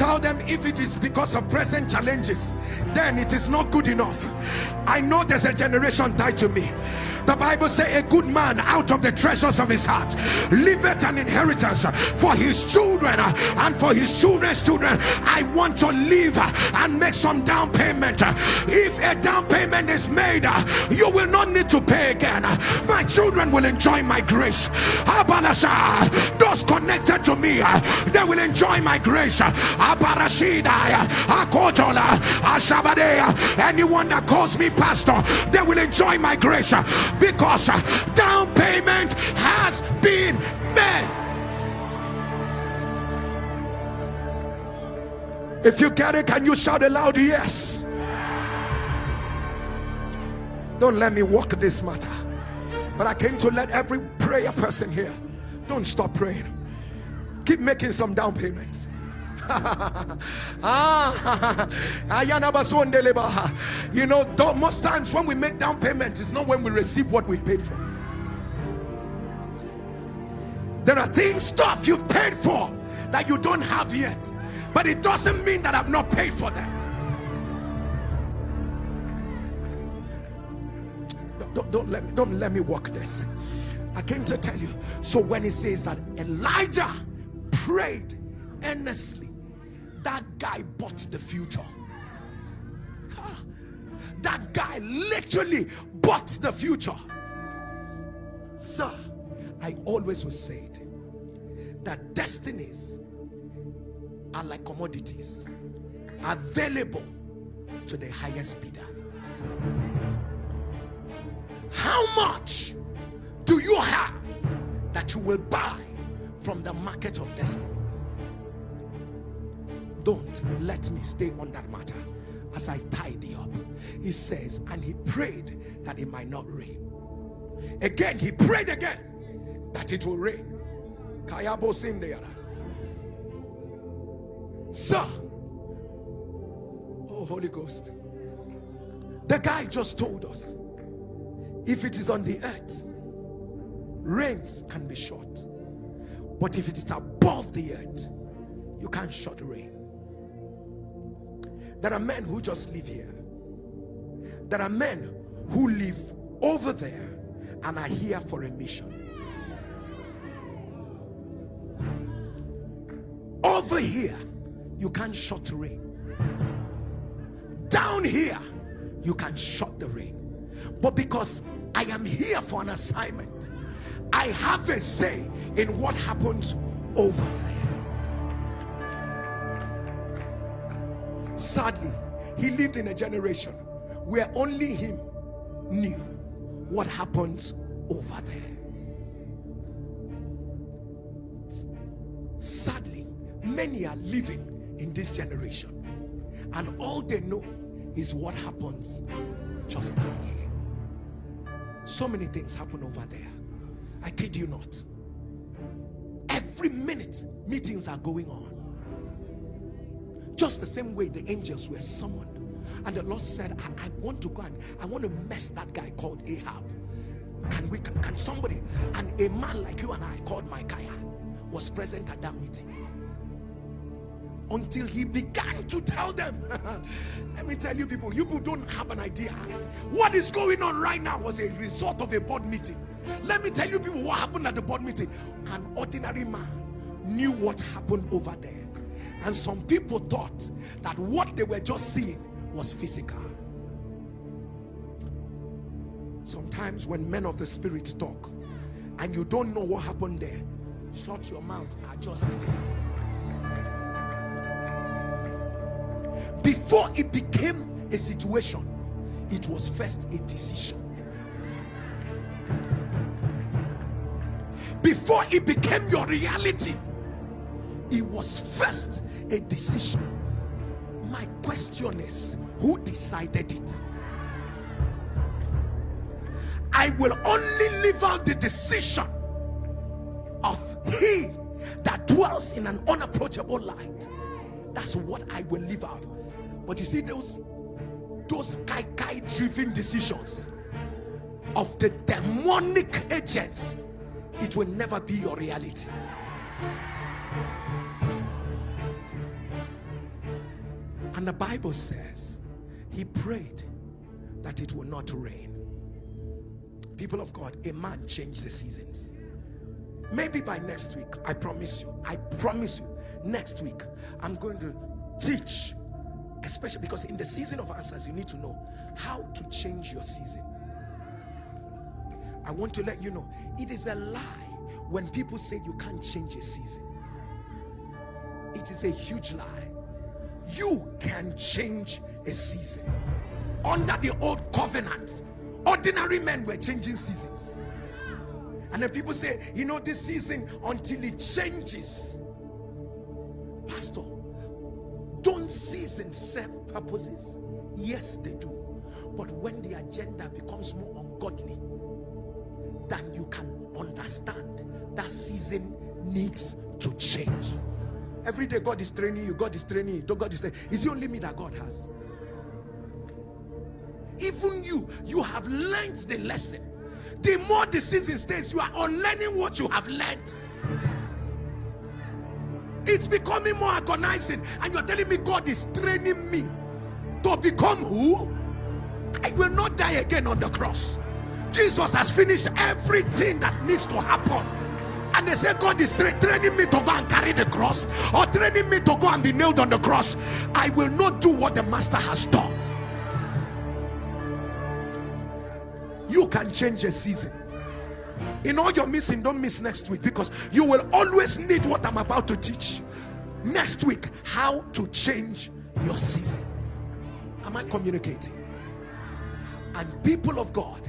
tell them if it is because of present challenges then it is not good enough. I know there's a generation tied to me. The bible say a good man out of the treasures of his heart leaveth an inheritance for his children and for his children's children. I want to live and make some down payment. If a down payment is made you will not need to pay again. My children will enjoy my grace. Those connected to me they will enjoy my grace anyone that calls me pastor they will enjoy my grace because down payment has been made. If you get it can you shout aloud yes. Don't let me walk this matter. But I came to let every prayer person here don't stop praying. Keep making some down payments Ah, you know, most times when we make down payment, it's not when we receive what we've paid for. There are things, stuff you've paid for that you don't have yet, but it doesn't mean that I've not paid for them. Don't, don't, let me don't let me walk this. I came to tell you. So when he says that Elijah prayed earnestly that guy bought the future. That guy literally bought the future. Sir i always was said that destinies are like commodities available to the highest bidder. How much do you have that you will buy from the market of destiny don't let me stay on that matter as I tidy up. He says, and he prayed that it might not rain. Again, he prayed again that it will rain. Kayabo. Sir, oh Holy Ghost, the guy just told us if it is on the earth, rains can be short, but if it is above the earth, you can't shut rain. There are men who just live here. There are men who live over there and are here for a mission. Over here, you can't shut the rain. Down here, you can shut the rain. But because I am here for an assignment, I have a say in what happens over there. Sadly, he lived in a generation where only him knew what happens over there. Sadly, many are living in this generation and all they know is what happens just down here. So many things happen over there. I kid you not. Every minute, meetings are going on just the same way the angels were summoned. And the Lord said, I, I want to go and I want to mess that guy called Ahab. Can we can, can somebody and a man like you and I called Micaiah was present at that meeting. Until he began to tell them. Let me tell you people you people don't have an idea. What is going on right now was a result of a board meeting. Let me tell you people what happened at the board meeting. An ordinary man knew what happened over there and some people thought that what they were just seeing was physical. Sometimes when men of the spirit talk and you don't know what happened there shut your mouth and just listen. Before it became a situation it was first a decision. Before it became your reality it was first a decision. My question is who decided it? I will only live out the decision of he that dwells in an unapproachable light. That's what I will live out. But you see those those kai kai driven decisions of the demonic agents it will never be your reality And the Bible says he prayed that it will not rain. People of God, a man changed the seasons. Maybe by next week, I promise you, I promise you, next week, I'm going to teach, especially because in the season of answers, you need to know how to change your season. I want to let you know it is a lie when people say you can't change a season. It is a huge lie. You can change a season. Under the old covenant, ordinary men were changing seasons. And then people say, you know, this season until it changes. Pastor, don't seasons serve purposes? Yes, they do. But when the agenda becomes more ungodly than you can understand, that season needs to change. Every day God is training you, God is training you, God is training. Is the only me that God has? Even you, you have learned the lesson. The more the season stays you are unlearning what you have learned it's becoming more agonizing and you're telling me god is training me to become who? I will not die again on the cross. Jesus has finished everything that needs to happen and they say god is tra training me to go and carry the cross or training me to go and be nailed on the cross. I will not do what the master has done. You can change a season. In all your missing don't miss next week because you will always need what i'm about to teach. Next week how to change your season. Am i communicating? And people of god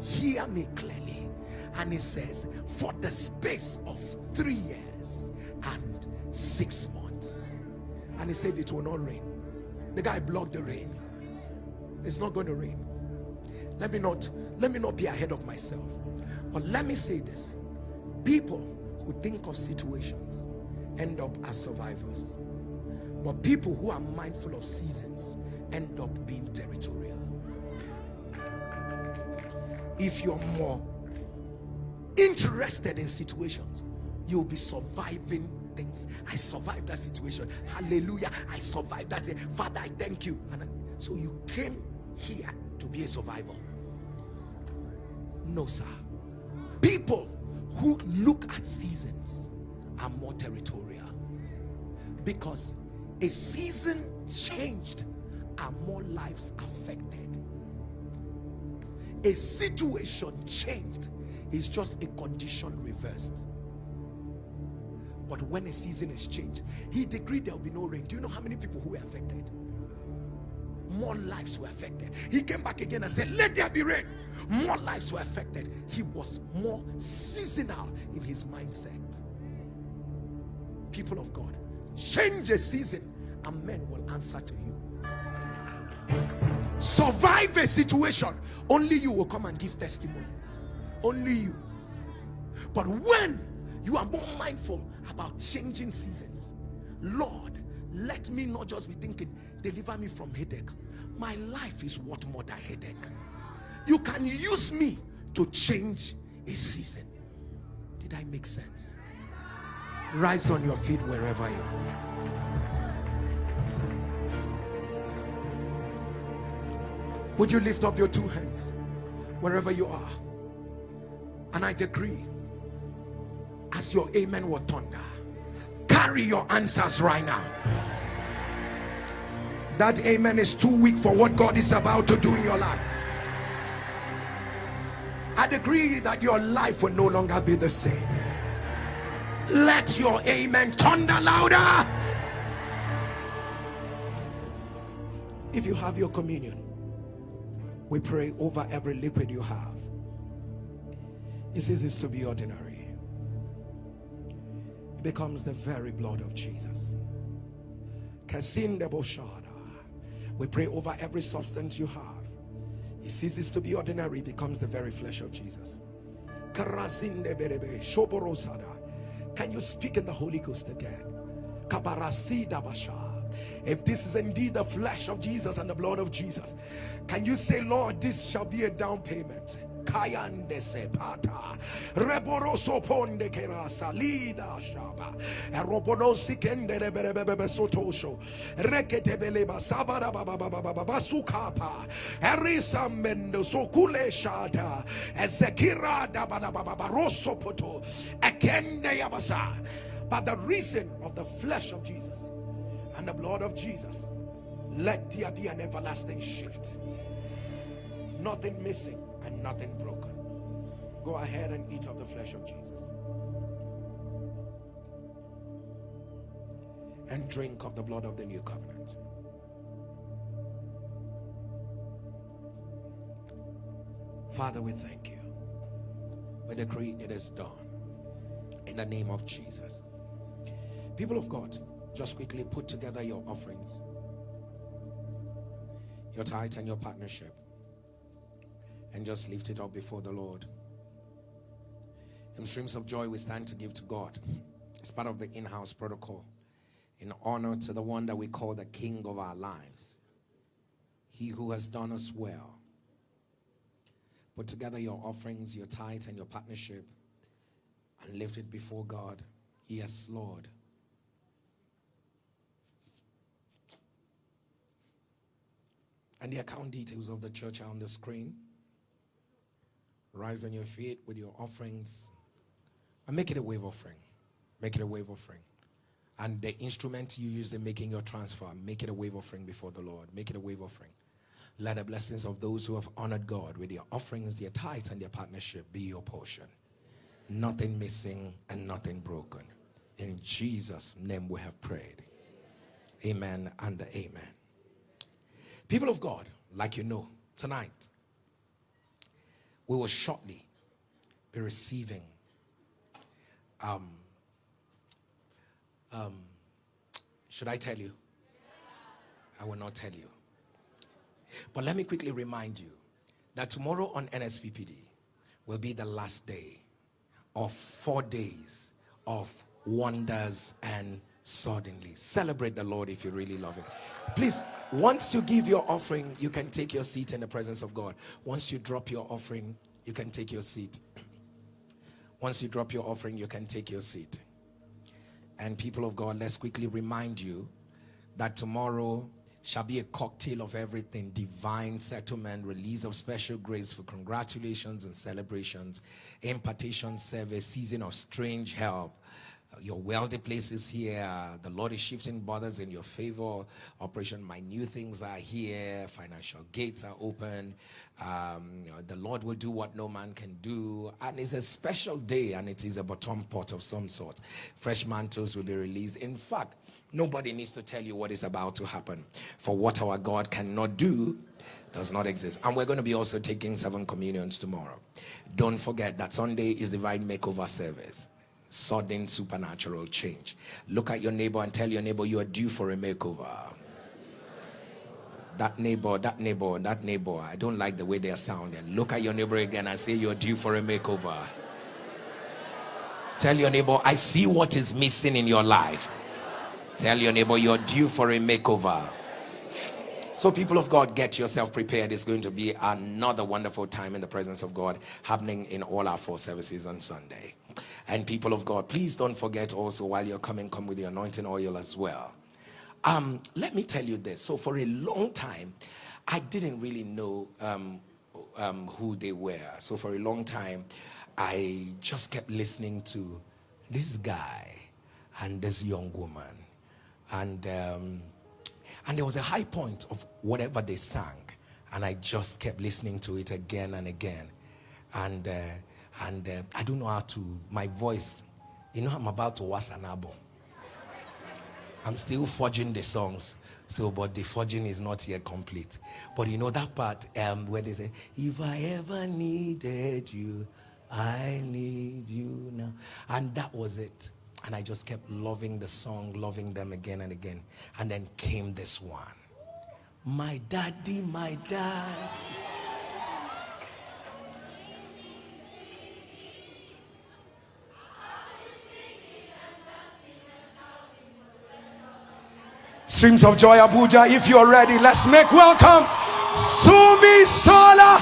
hear me clearly and it says for the space of three years and six months. And he said it will not rain. The guy blocked the rain. It's not going to rain. Let me not let me not be ahead of myself. But let me say this. People who think of situations end up as survivors. But people who are mindful of seasons end up being territorial. If you're more interested in situations you'll be surviving things. I survived that situation. Hallelujah. I survived that father i thank you. And so you came here to be a survivor. No, sir. People who look at seasons are more territorial. Because a season changed are more lives affected. A situation changed is just a condition reversed. But when a season is changed, he decreed there will be no rain. Do you know how many people who were affected? More lives were affected. He came back again and said, Let there be rain more lives were affected he was more seasonal in his mindset people of god change a season and men will answer to you survive a situation only you will come and give testimony only you. But when you are more mindful about changing seasons lord let me not just be thinking deliver me from headache. My life is what more than headache. You can use me to change a season. Did i make sense? Rise on your feet wherever you are. Would you lift up your two hands wherever you are and i decree as your amen will thunder carry your answers right now that amen is too weak for what god is about to do in your life I decree that your life will no longer be the same. Let your amen thunder louder. If you have your communion, we pray over every liquid you have. It ceases to be ordinary. It becomes the very blood of Jesus. We pray over every substance you have. It ceases to be ordinary becomes the very flesh of Jesus. Can you speak in the Holy Ghost again? If this is indeed the flesh of Jesus and the blood of Jesus can you say Lord this shall be a down payment kayande sepata. Reboroso ponde kerasa lida shaba. Erobonosi kende rebebebe sotosho. Rekete beleba sabara baba basukapa erisa mendo sokule shata. Ezekira da baba rosso poto. Ekende yabasa but the reason of the flesh of Jesus and the blood of Jesus let there be an everlasting shift. Nothing missing and nothing broken. Go ahead and eat of the flesh of Jesus. And drink of the blood of the new covenant. Father, we thank you. We decree it is done. In the name of Jesus. People of God, just quickly put together your offerings, your tithe and your partnership and just lift it up before the Lord. In streams of joy, we stand to give to God. It's part of the in house protocol in honor to the one that we call the King of our lives, He who has done us well. Put together your offerings, your tithe, and your partnership and lift it before God. Yes, Lord. And the account details of the church are on the screen. Rise on your feet with your offerings and make it a wave offering. Make it a wave offering. And the instrument you use in making your transfer, make it a wave offering before the Lord. Make it a wave offering. Let the blessings of those who have honored God with their offerings, their tithes, and their partnership be your portion. Nothing missing and nothing broken. In Jesus' name we have prayed. Amen and amen. People of God, like you know, tonight we will shortly be receiving um, um, should I tell you? I will not tell you. But let me quickly remind you that tomorrow on NSPPD will be the last day of four days of wonders and suddenly. Celebrate the Lord if you really love Him. Please, once you give your offering, you can take your seat in the presence of God. Once you drop your offering, you can take your seat. Once you drop your offering, you can take your seat. And people of God, let's quickly remind you that tomorrow shall be a cocktail of everything divine settlement release of special grace for congratulations and celebrations impartation service season of strange help your wealthy places here. The Lord is shifting borders in your favor. Operation My New Things are here. Financial gates are open. Um, the Lord will do what no man can do. And it's a special day and it is a bottom pot of some sort. Fresh mantles will be released. In fact, nobody needs to tell you what is about to happen. For what our God cannot do, does not exist. And we're going to be also taking seven communions tomorrow. Don't forget that Sunday is divine makeover service sudden supernatural change. Look at your neighbor and tell your neighbor you are due for a makeover. That neighbor, that neighbor, that neighbor, I don't like the way they are sounding. Look at your neighbor again and say you're due for a makeover. Tell your neighbor, I see what is missing in your life. Tell your neighbor you're due for a makeover. So, people of God, get yourself prepared. It's going to be another wonderful time in the presence of God happening in all our four services on Sunday. And people of God, please don't forget also while you're coming, come with the anointing oil as well. Um, let me tell you this. So for a long time, I didn't really know um, um, who they were. So for a long time, I just kept listening to this guy and this young woman. And, um, and there was a high point of whatever they sang. And I just kept listening to it again and again. And uh, and uh, I don't know how to, my voice, you know, I'm about to watch an album. I'm still forging the songs. So, but the forging is not yet complete. But you know that part um, where they say, if I ever needed you, I need you now. And that was it. And I just kept loving the song, loving them again and again. And then came this one. My daddy, my dad. Streams of Joy Abuja, if you're ready, let's make welcome Sunmisola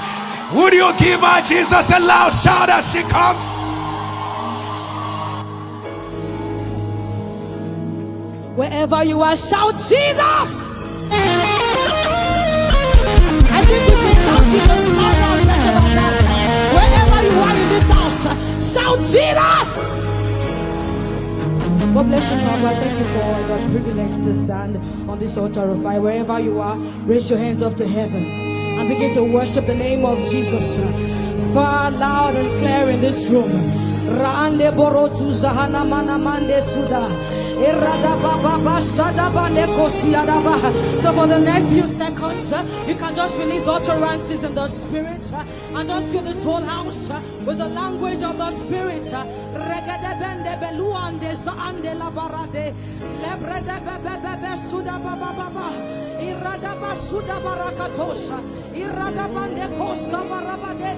Would you give her Jesus a loud shout as she comes? Wherever you are, shout Jesus! I think we should shout Jesus loud, loud, Wherever you are in this house, shout Jesus! God bless you, Papa. Thank you for the privilege to stand on this altar of fire. Wherever you are, raise your hands up to heaven and begin to worship the name of Jesus. Far loud and clear in this room. Rande borotu zahana mana mande suda. So for the next few seconds, uh, you can just release utterances in the spirit uh, and just fill this whole house uh, with the language of the spirit. suda baba baba irada basuda barakatosha irada bande kosa irada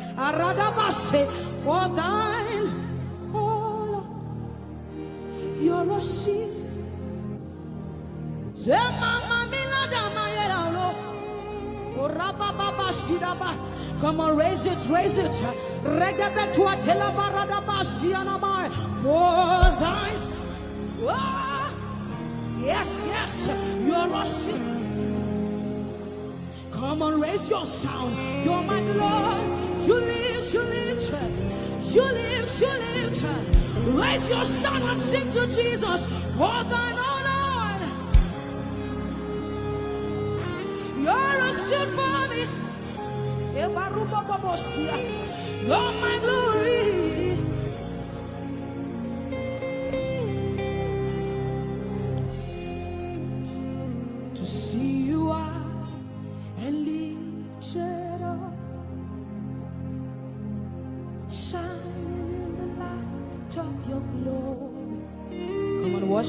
Aradabase, for thine, oh you're a shield. Zemama milada mayeralo. Orababa sidaba. Come on, raise it, raise it. Regebe tua telabarada basianamai. For thine. Oh, Yes, yes, you're awesome. Come on, raise your sound. You're my Lord. You live, you live, you live, you live. Raise your sound and sing to Jesus. For thine Lord. You're a shield for me. You're my glory.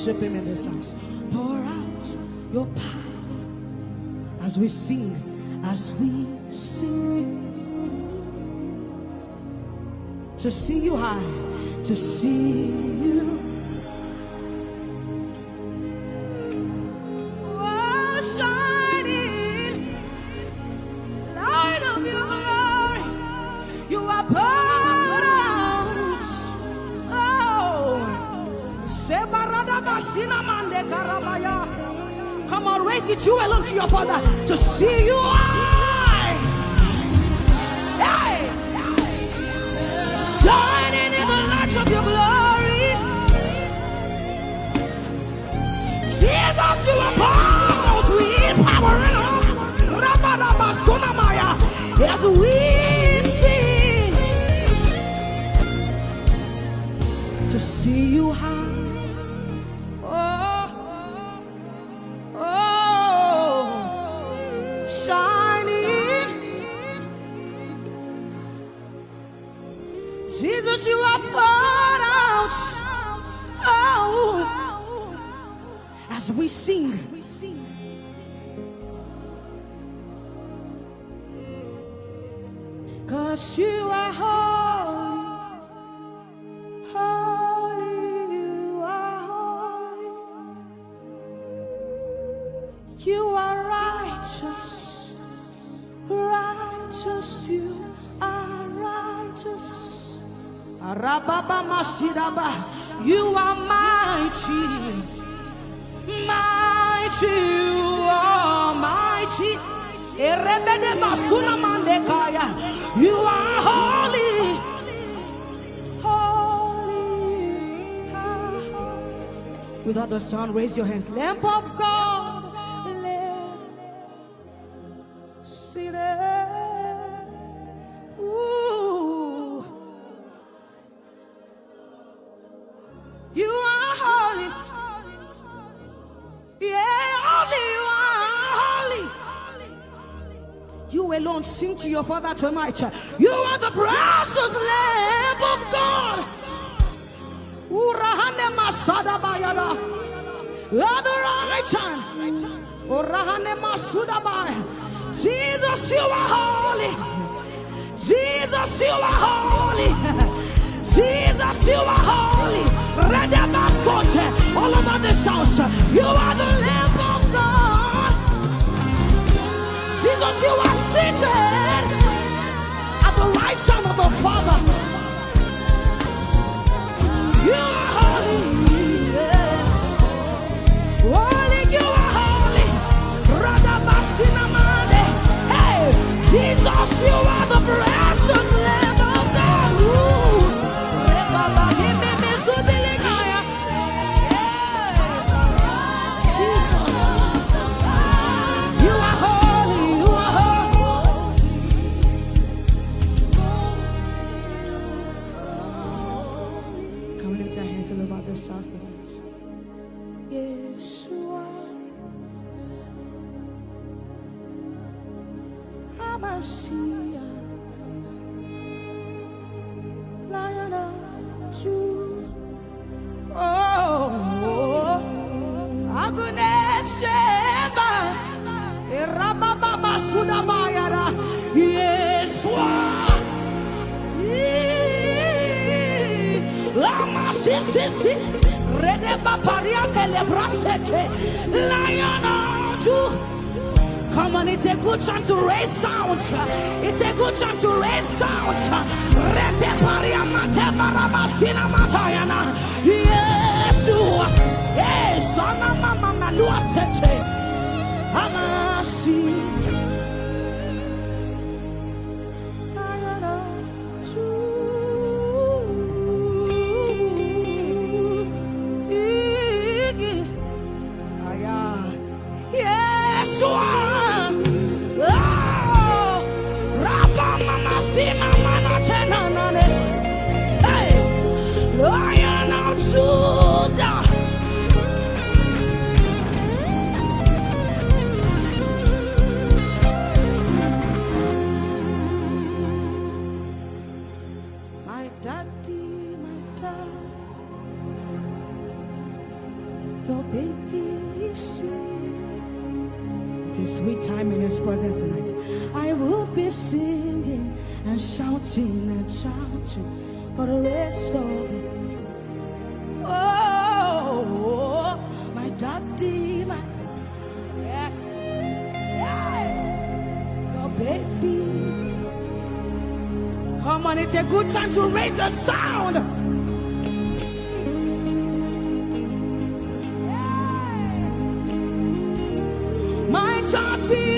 Worship Him in this house. Pour out your power as we sing, as we sing. To see you high, to see you. You your father to see you high. Hey, shining in the light of your glory. Jesus, you are power with power. Rabadabasonamaya. As we sing to see you high. As we sing. Cause you are holy, holy, you are holy. You are righteous, righteous, you are righteous. You are mighty, mighty, you are mighty. You are holy, holy. Without the sound, raise your hands. Lamb of God, sing to your father tonight. You are the precious Lamb of God. Urahane Masada Bayada. Other right hand. Urahane Masuda Bay. Jesus, you are holy. Jesus, you are holy. Jesus, you are holy. Redeemer Redemasoche. All over this house. You are the Lamb Jesus, you are seated at the right hand of the Father. You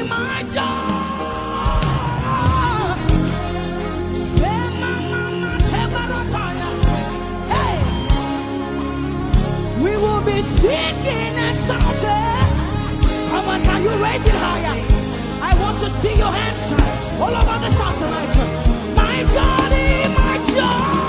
my hey, we will be singing and shouting. You raise it higher. I want to see your hands all over the house tonight. My journey, my journey.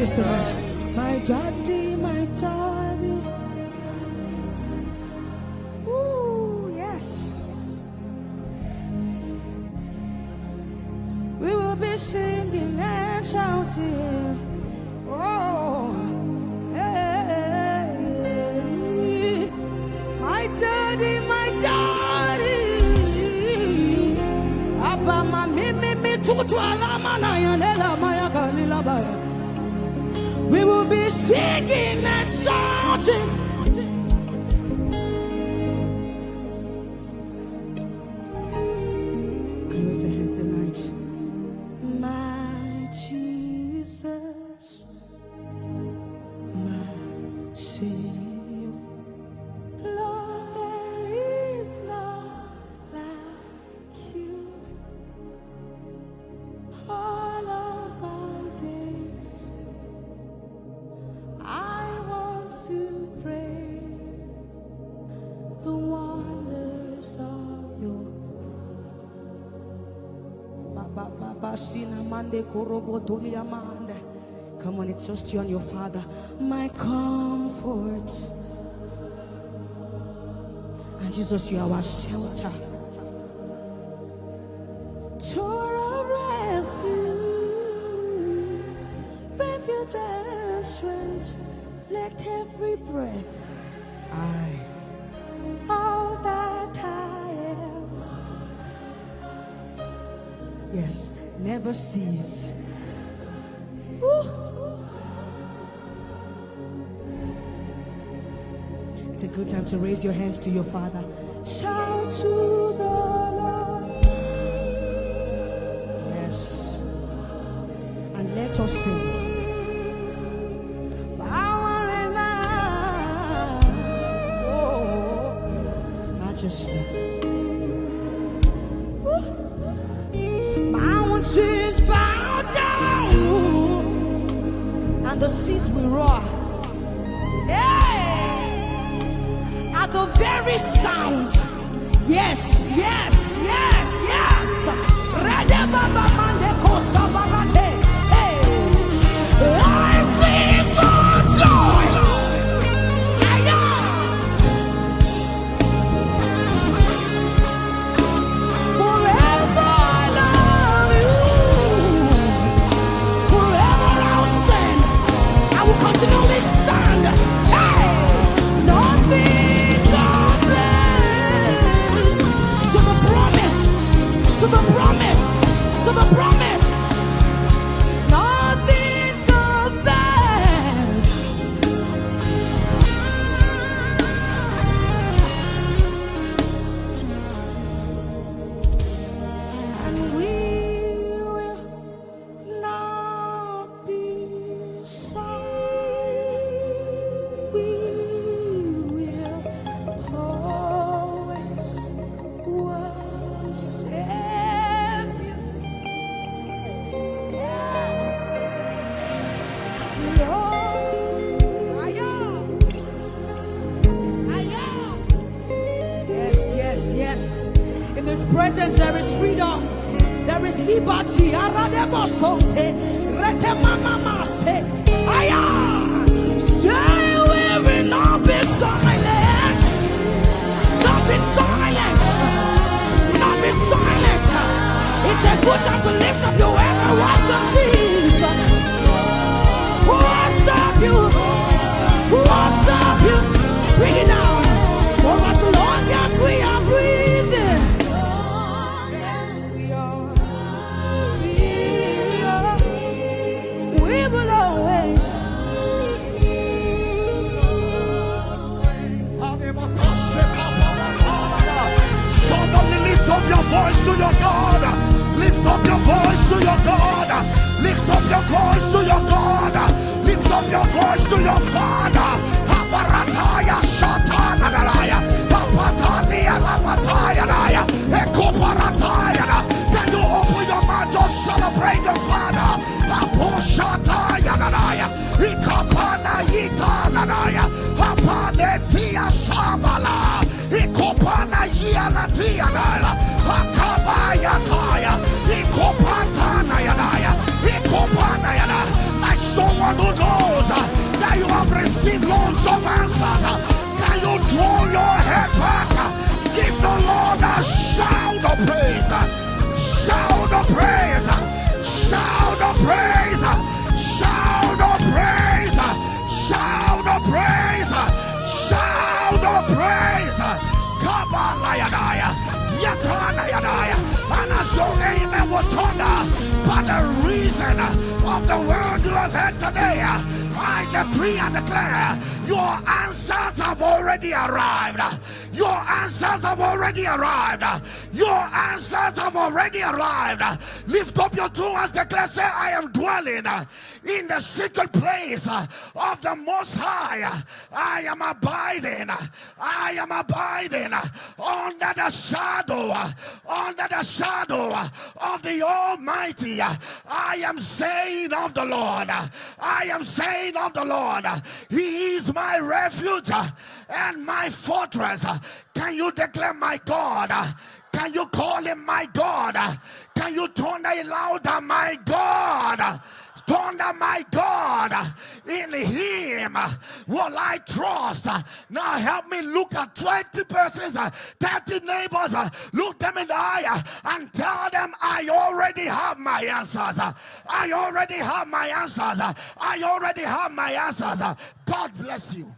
Voice just tonight. My daddy, my daddy. Ooh, yes. We will be singing and shouting. Oh, hey, my daddy, my daddy. Abba, tutu alama na yanela. We will be singing and shouting. Mande, korobo, tolia, mande. Come on, it's just you and your father. My comfort. And Jesus, you are our shelter. Of refuge, refuge and strength. Let every breath, I, all that I am, yes, never cease. It's a good time to raise your hands to your Father. Shout to the Lord. Yes. And let us sing. Oh, majesty. The seas will roar. Hey! At the very sound. Yes, yes, yes, yes. Redebabamandekosabagate. Lift up your voice to your Someone who knows that you have received loads of answers. Can you throw your head back? Give the Lord a shout of praise. Shout of praise. Shout of praise. Shout of praise. Shout of praise. Shout of praise. Kabalayadaya. Yatanayadaya. And as your amen will thunder, but the reason of the word you have heard today, I decree and declare your answers have already arrived. Your answers have already arrived. Your answers have already arrived. Lift up your two hands, declare, say, I am dwelling in the secret place of the Most High. I am abiding. I am abiding under the shadow, under the shadow of the Almighty. I am saying of the Lord. I am saying of the Lord. He is my refuge and my fortress. Can you declare my God? Can you call him my God? Can you turn it louder, my God? Thunder, my God, in Him will I trust. Now help me look at 20 persons, 30 neighbors, look them in the eye and tell them, I already have my answers. I already have my answers. I already have my answers. God bless you.